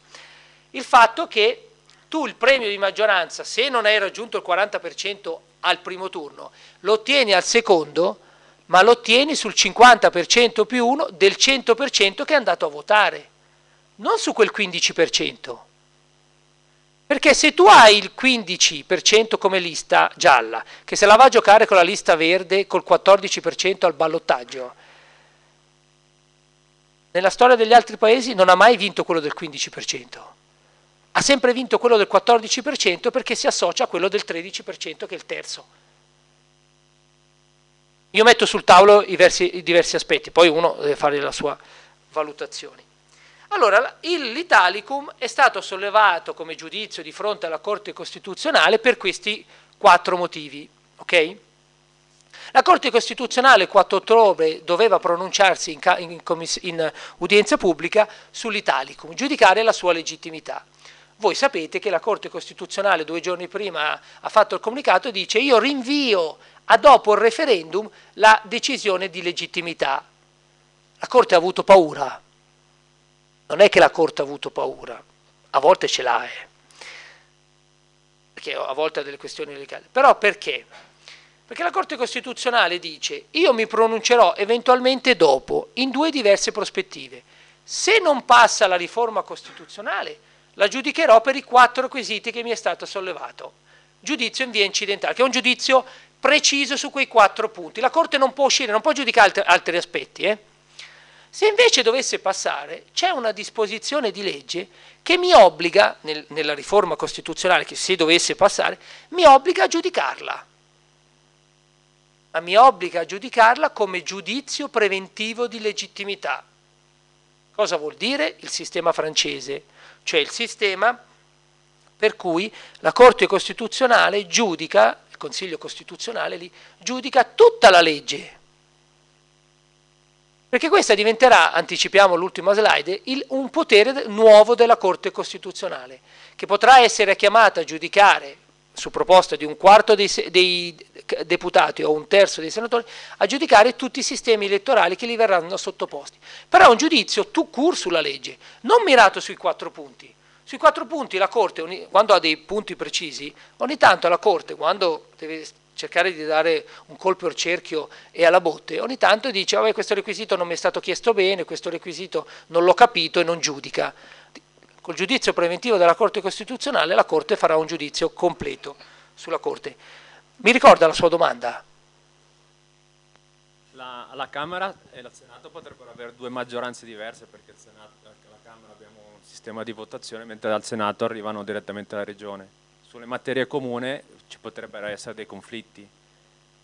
Il fatto che tu il premio di maggioranza, se non hai raggiunto il 40% al primo turno, lo ottieni al secondo, ma lo ottieni sul 50% più 1 del 100% che è andato a votare, non su quel 15%. Perché se tu hai il 15% come lista gialla, che se la va a giocare con la lista verde col 14% al ballottaggio, nella storia degli altri paesi non ha mai vinto quello del 15%. Ha sempre vinto quello del 14% perché si associa a quello del 13% che è il terzo. Io metto sul tavolo i, versi, i diversi aspetti, poi uno deve fare la sua valutazione. Allora, l'Italicum è stato sollevato come giudizio di fronte alla Corte Costituzionale per questi quattro motivi. Okay? La Corte Costituzionale il 4 ottobre doveva pronunciarsi in, in, in udienza pubblica sull'Italicum, giudicare la sua legittimità. Voi sapete che la Corte Costituzionale due giorni prima ha fatto il comunicato e dice io rinvio a dopo il referendum la decisione di legittimità. La Corte ha avuto paura, non è che la Corte ha avuto paura, a volte ce l'ha, eh. perché a volte ha delle questioni legali. Però perché? Perché la Corte Costituzionale dice io mi pronuncerò eventualmente dopo, in due diverse prospettive. Se non passa la riforma costituzionale, la giudicherò per i quattro quesiti che mi è stato sollevato. Giudizio in via incidentale, che è un giudizio preciso su quei quattro punti. La Corte non può uscire, non può giudicare altri aspetti. Eh? Se invece dovesse passare, c'è una disposizione di legge che mi obbliga, nel, nella riforma costituzionale, che se dovesse passare, mi obbliga a giudicarla. Ma mi obbliga a giudicarla come giudizio preventivo di legittimità. Cosa vuol dire il sistema francese? Cioè il sistema per cui la Corte Costituzionale giudica, il Consiglio Costituzionale lì, giudica tutta la legge perché questa diventerà, anticipiamo l'ultima slide, il, un potere nuovo della Corte Costituzionale, che potrà essere chiamata a giudicare, su proposta di un quarto dei, dei deputati o un terzo dei senatori, a giudicare tutti i sistemi elettorali che gli verranno sottoposti. Però è un giudizio tu cur sulla legge, non mirato sui quattro punti. Sui quattro punti la Corte, quando ha dei punti precisi, ogni tanto la Corte, quando deve cercare di dare un colpo al cerchio e alla botte, ogni tanto dice oh, questo requisito non mi è stato chiesto bene, questo requisito non l'ho capito e non giudica. Col giudizio preventivo della Corte Costituzionale la Corte farà un giudizio completo sulla Corte. Mi ricorda la sua domanda? La, la Camera e il Senato potrebbero avere due maggioranze diverse perché il Senato, alla Camera abbiamo un sistema di votazione mentre dal Senato arrivano direttamente alla Regione sulle materie comuni ci potrebbero essere dei conflitti,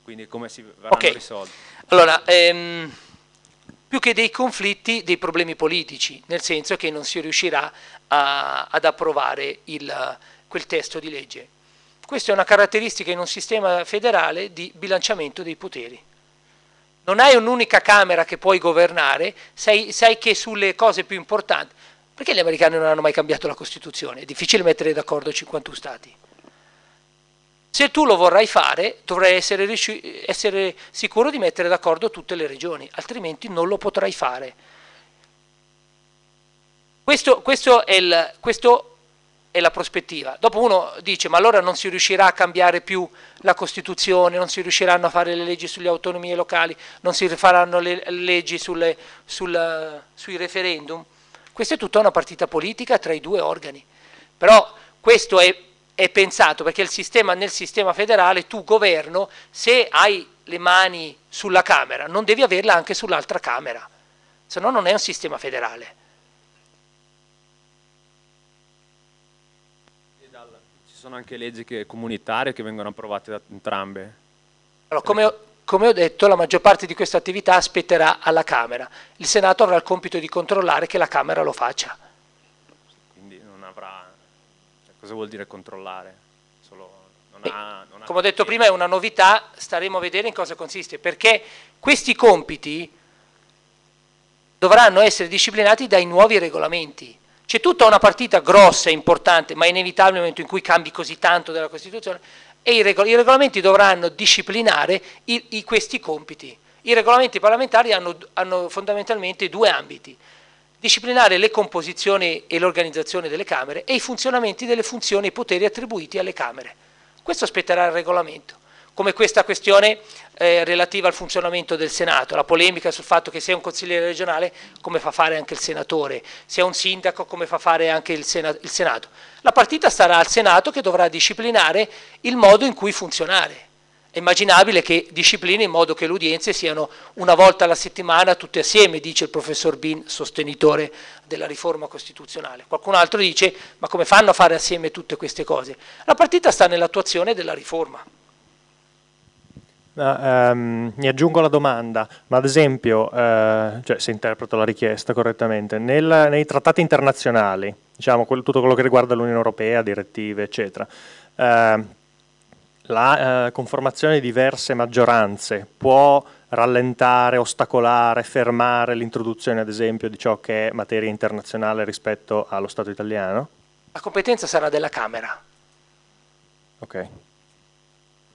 quindi come si verranno okay. risolti? Allora, ehm, più che dei conflitti, dei problemi politici, nel senso che non si riuscirà a, ad approvare il, quel testo di legge. Questa è una caratteristica in un sistema federale di bilanciamento dei poteri. Non hai un'unica Camera che puoi governare, sai, sai che sulle cose più importanti, perché gli americani non hanno mai cambiato la Costituzione? È difficile mettere d'accordo 51 Stati. Se tu lo vorrai fare, dovrai essere, essere sicuro di mettere d'accordo tutte le regioni, altrimenti non lo potrai fare. Questo, questo, è il, questo, è la prospettiva. Dopo uno dice, ma allora non si riuscirà a cambiare più la Costituzione, non si riusciranno a fare le leggi sulle autonomie locali, non si faranno le leggi sulle, sul, sui referendum. Questa è tutta una partita politica tra i due organi. Però questo è è pensato perché sistema, nel sistema federale tu governo, se hai le mani sulla Camera, non devi averle anche sull'altra Camera, se no non è un sistema federale. Ci sono anche leggi che, comunitarie che vengono approvate da entrambe. Allora, come, come ho detto, la maggior parte di questa attività aspetterà alla Camera. Il Senato avrà il compito di controllare che la Camera lo faccia. Quindi non avrà... Cioè, cosa vuol dire controllare? Solo, Beh, ha, come ho detto prima è una novità, staremo a vedere in cosa consiste, perché questi compiti dovranno essere disciplinati dai nuovi regolamenti. C'è tutta una partita grossa e importante, ma inevitabile nel momento in cui cambi così tanto della Costituzione, e i, regol i regolamenti dovranno disciplinare i, i, questi compiti. I regolamenti parlamentari hanno, hanno fondamentalmente due ambiti, disciplinare le composizioni e l'organizzazione delle Camere e i funzionamenti delle funzioni e poteri attribuiti alle Camere. Questo aspetterà il regolamento come questa questione eh, relativa al funzionamento del Senato, la polemica sul fatto che è un consigliere regionale come fa fare anche il senatore, se è un sindaco come fa fare anche il, Sena il Senato. La partita starà al Senato che dovrà disciplinare il modo in cui funzionare. È immaginabile che disciplini in modo che le udienze siano una volta alla settimana tutte assieme, dice il professor Bin, sostenitore della riforma costituzionale. Qualcun altro dice, ma come fanno a fare assieme tutte queste cose? La partita sta nell'attuazione della riforma. Um, mi aggiungo la domanda, ma ad esempio, uh, cioè se interpreto la richiesta correttamente, nel, nei trattati internazionali, diciamo quel, tutto quello che riguarda l'Unione Europea, direttive, eccetera, uh, la uh, conformazione di diverse maggioranze può rallentare, ostacolare, fermare l'introduzione ad esempio di ciò che è materia internazionale rispetto allo Stato italiano? La competenza sarà della Camera. Ok.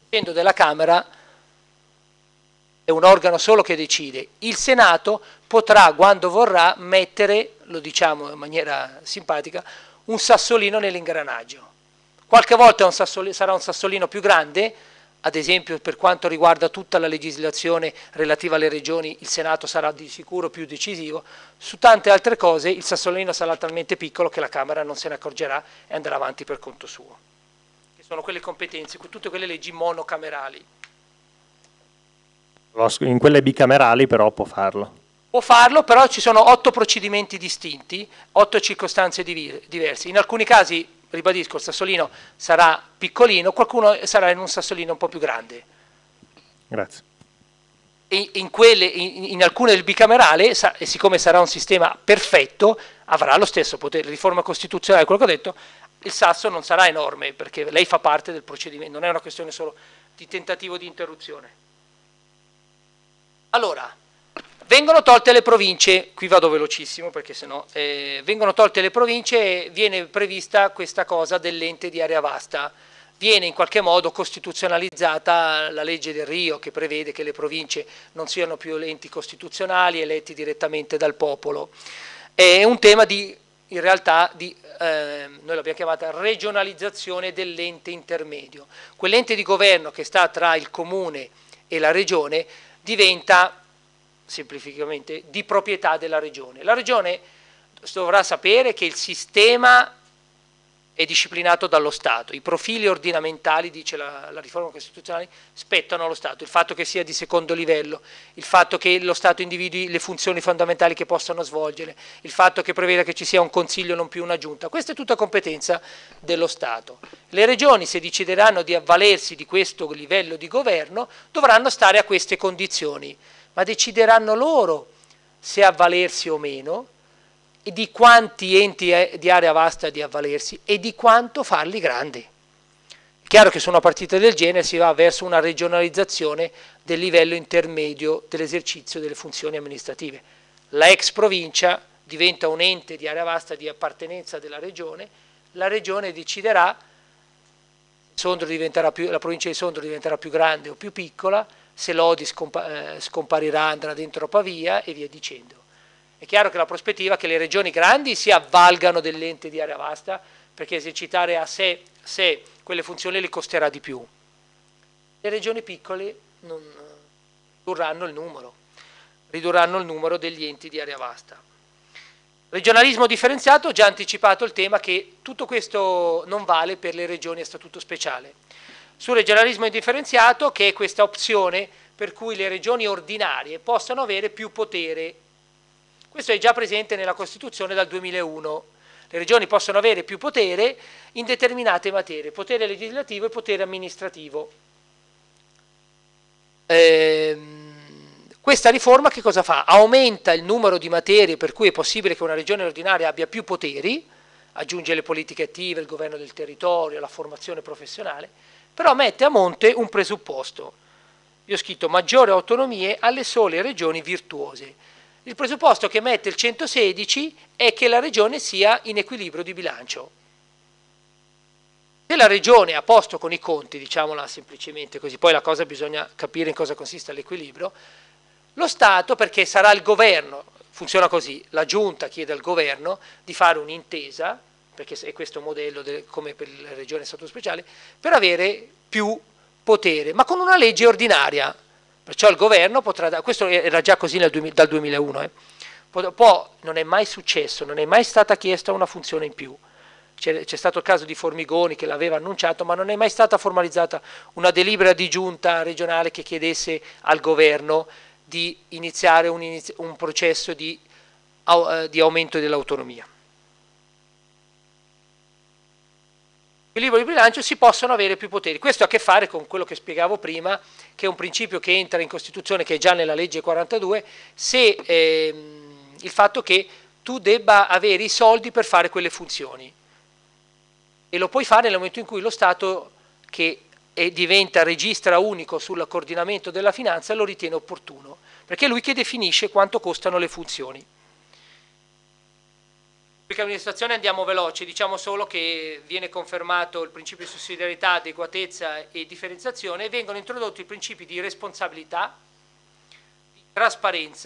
Essendo della Camera è un organo solo che decide. Il Senato potrà, quando vorrà, mettere, lo diciamo in maniera simpatica, un sassolino nell'ingranaggio. Qualche volta un sarà un sassolino più grande, ad esempio per quanto riguarda tutta la legislazione relativa alle regioni il Senato sarà di sicuro più decisivo, su tante altre cose il sassolino sarà talmente piccolo che la Camera non se ne accorgerà e andrà avanti per conto suo. Che sono quelle competenze, tutte quelle leggi monocamerali. In quelle bicamerali però può farlo. Può farlo, però ci sono otto procedimenti distinti, otto circostanze diverse. In alcuni casi, ribadisco, il sassolino sarà piccolino, qualcuno sarà in un sassolino un po' più grande. Grazie. E in, quelle, in, in alcune del bicamerale, e siccome sarà un sistema perfetto, avrà lo stesso potere. Riforma costituzionale, quello che ho detto, il sasso non sarà enorme, perché lei fa parte del procedimento, non è una questione solo di tentativo di interruzione. Allora, vengono tolte le province, qui vado velocissimo perché sennò, eh, vengono tolte le province e viene prevista questa cosa dell'ente di area vasta. Viene in qualche modo costituzionalizzata la legge del Rio che prevede che le province non siano più enti costituzionali eletti direttamente dal popolo. È un tema di, in realtà, di, eh, noi l'abbiamo chiamata regionalizzazione dell'ente intermedio. Quell'ente di governo che sta tra il comune e la regione diventa, semplificamente, di proprietà della regione. La regione dovrà sapere che il sistema è disciplinato dallo Stato, i profili ordinamentali, dice la, la, riforma costituzionale, spettano allo Stato, il fatto che sia di secondo livello, il fatto che lo Stato individui le funzioni fondamentali che possano svolgere, il fatto che preveda che ci sia un consiglio non più una giunta, questa è tutta competenza dello Stato. Le regioni se decideranno di avvalersi di questo livello di governo dovranno stare a queste condizioni, ma decideranno loro se avvalersi o meno, e di quanti enti di area vasta di avvalersi e di quanto farli grandi. È chiaro che su una partita del genere si va verso una regionalizzazione del livello intermedio dell'esercizio delle funzioni amministrative. La ex provincia diventa un ente di area vasta di appartenenza della regione, la regione deciderà più, la provincia di Sondro diventerà più grande o più piccola, se Lodi scompa eh, scomparirà andrà dentro Pavia e via dicendo. È chiaro che la prospettiva è che le regioni grandi si avvalgano dell'ente di area vasta perché esercitare a sé, sé quelle funzioni le costerà di più. Le regioni piccole non, ridurranno il numero, ridurranno il numero degli enti di area vasta. Regionalismo differenziato, ho già anticipato il tema che tutto questo non vale per le regioni a statuto speciale. Sul regionalismo indifferenziato, che è questa opzione per cui le regioni ordinarie possano avere più potere questo è già presente nella Costituzione dal 2001. Le regioni possono avere più potere in determinate materie, potere legislativo e potere amministrativo. ehm, questa riforma che cosa fa? Aumenta il numero di materie per cui è possibile che una regione ordinaria abbia più poteri, aggiunge le politiche attive, il governo del territorio, la formazione professionale, però mette a monte un presupposto. Io ho scritto maggiore autonomie alle sole regioni virtuose. Il presupposto che mette il 116 è che la regione sia in equilibrio di bilancio. Se la regione è a posto con i conti, diciamola semplicemente così, poi la cosa bisogna capire in cosa consiste l'equilibrio, lo Stato, perché sarà il governo, funziona così, la giunta chiede al governo di fare un'intesa perché è questo modello del, come per la regione stato speciale, per avere più potere, ma con una legge ordinaria. Perciò il governo potrà, questo era già così nel, dal 2001, eh. poi non è mai successo, non è mai stata chiesta una funzione in più. C'è stato il caso di Formigoni che l'aveva annunciato, ma non è mai stata formalizzata una delibera di giunta regionale che chiedesse al governo di iniziare un, inizi un processo di, uh, di aumento dell'autonomia. Equilibrio di bilancio si possono avere più poteri. Questo ha a che fare con quello che spiegavo prima, che è un principio che entra in Costituzione, che è già nella legge 42, se ehm, il fatto che tu debba avere i soldi per fare quelle funzioni. E lo puoi fare nel momento in cui lo Stato, che diventa registra unico sul coordinamento della finanza, lo ritiene opportuno, perché è lui che definisce quanto costano le funzioni pubblica amministrazione andiamo veloci, diciamo solo che viene confermato il principio di sussidiarietà, adeguatezza e differenziazione e vengono introdotti i principi di responsabilità, di trasparenza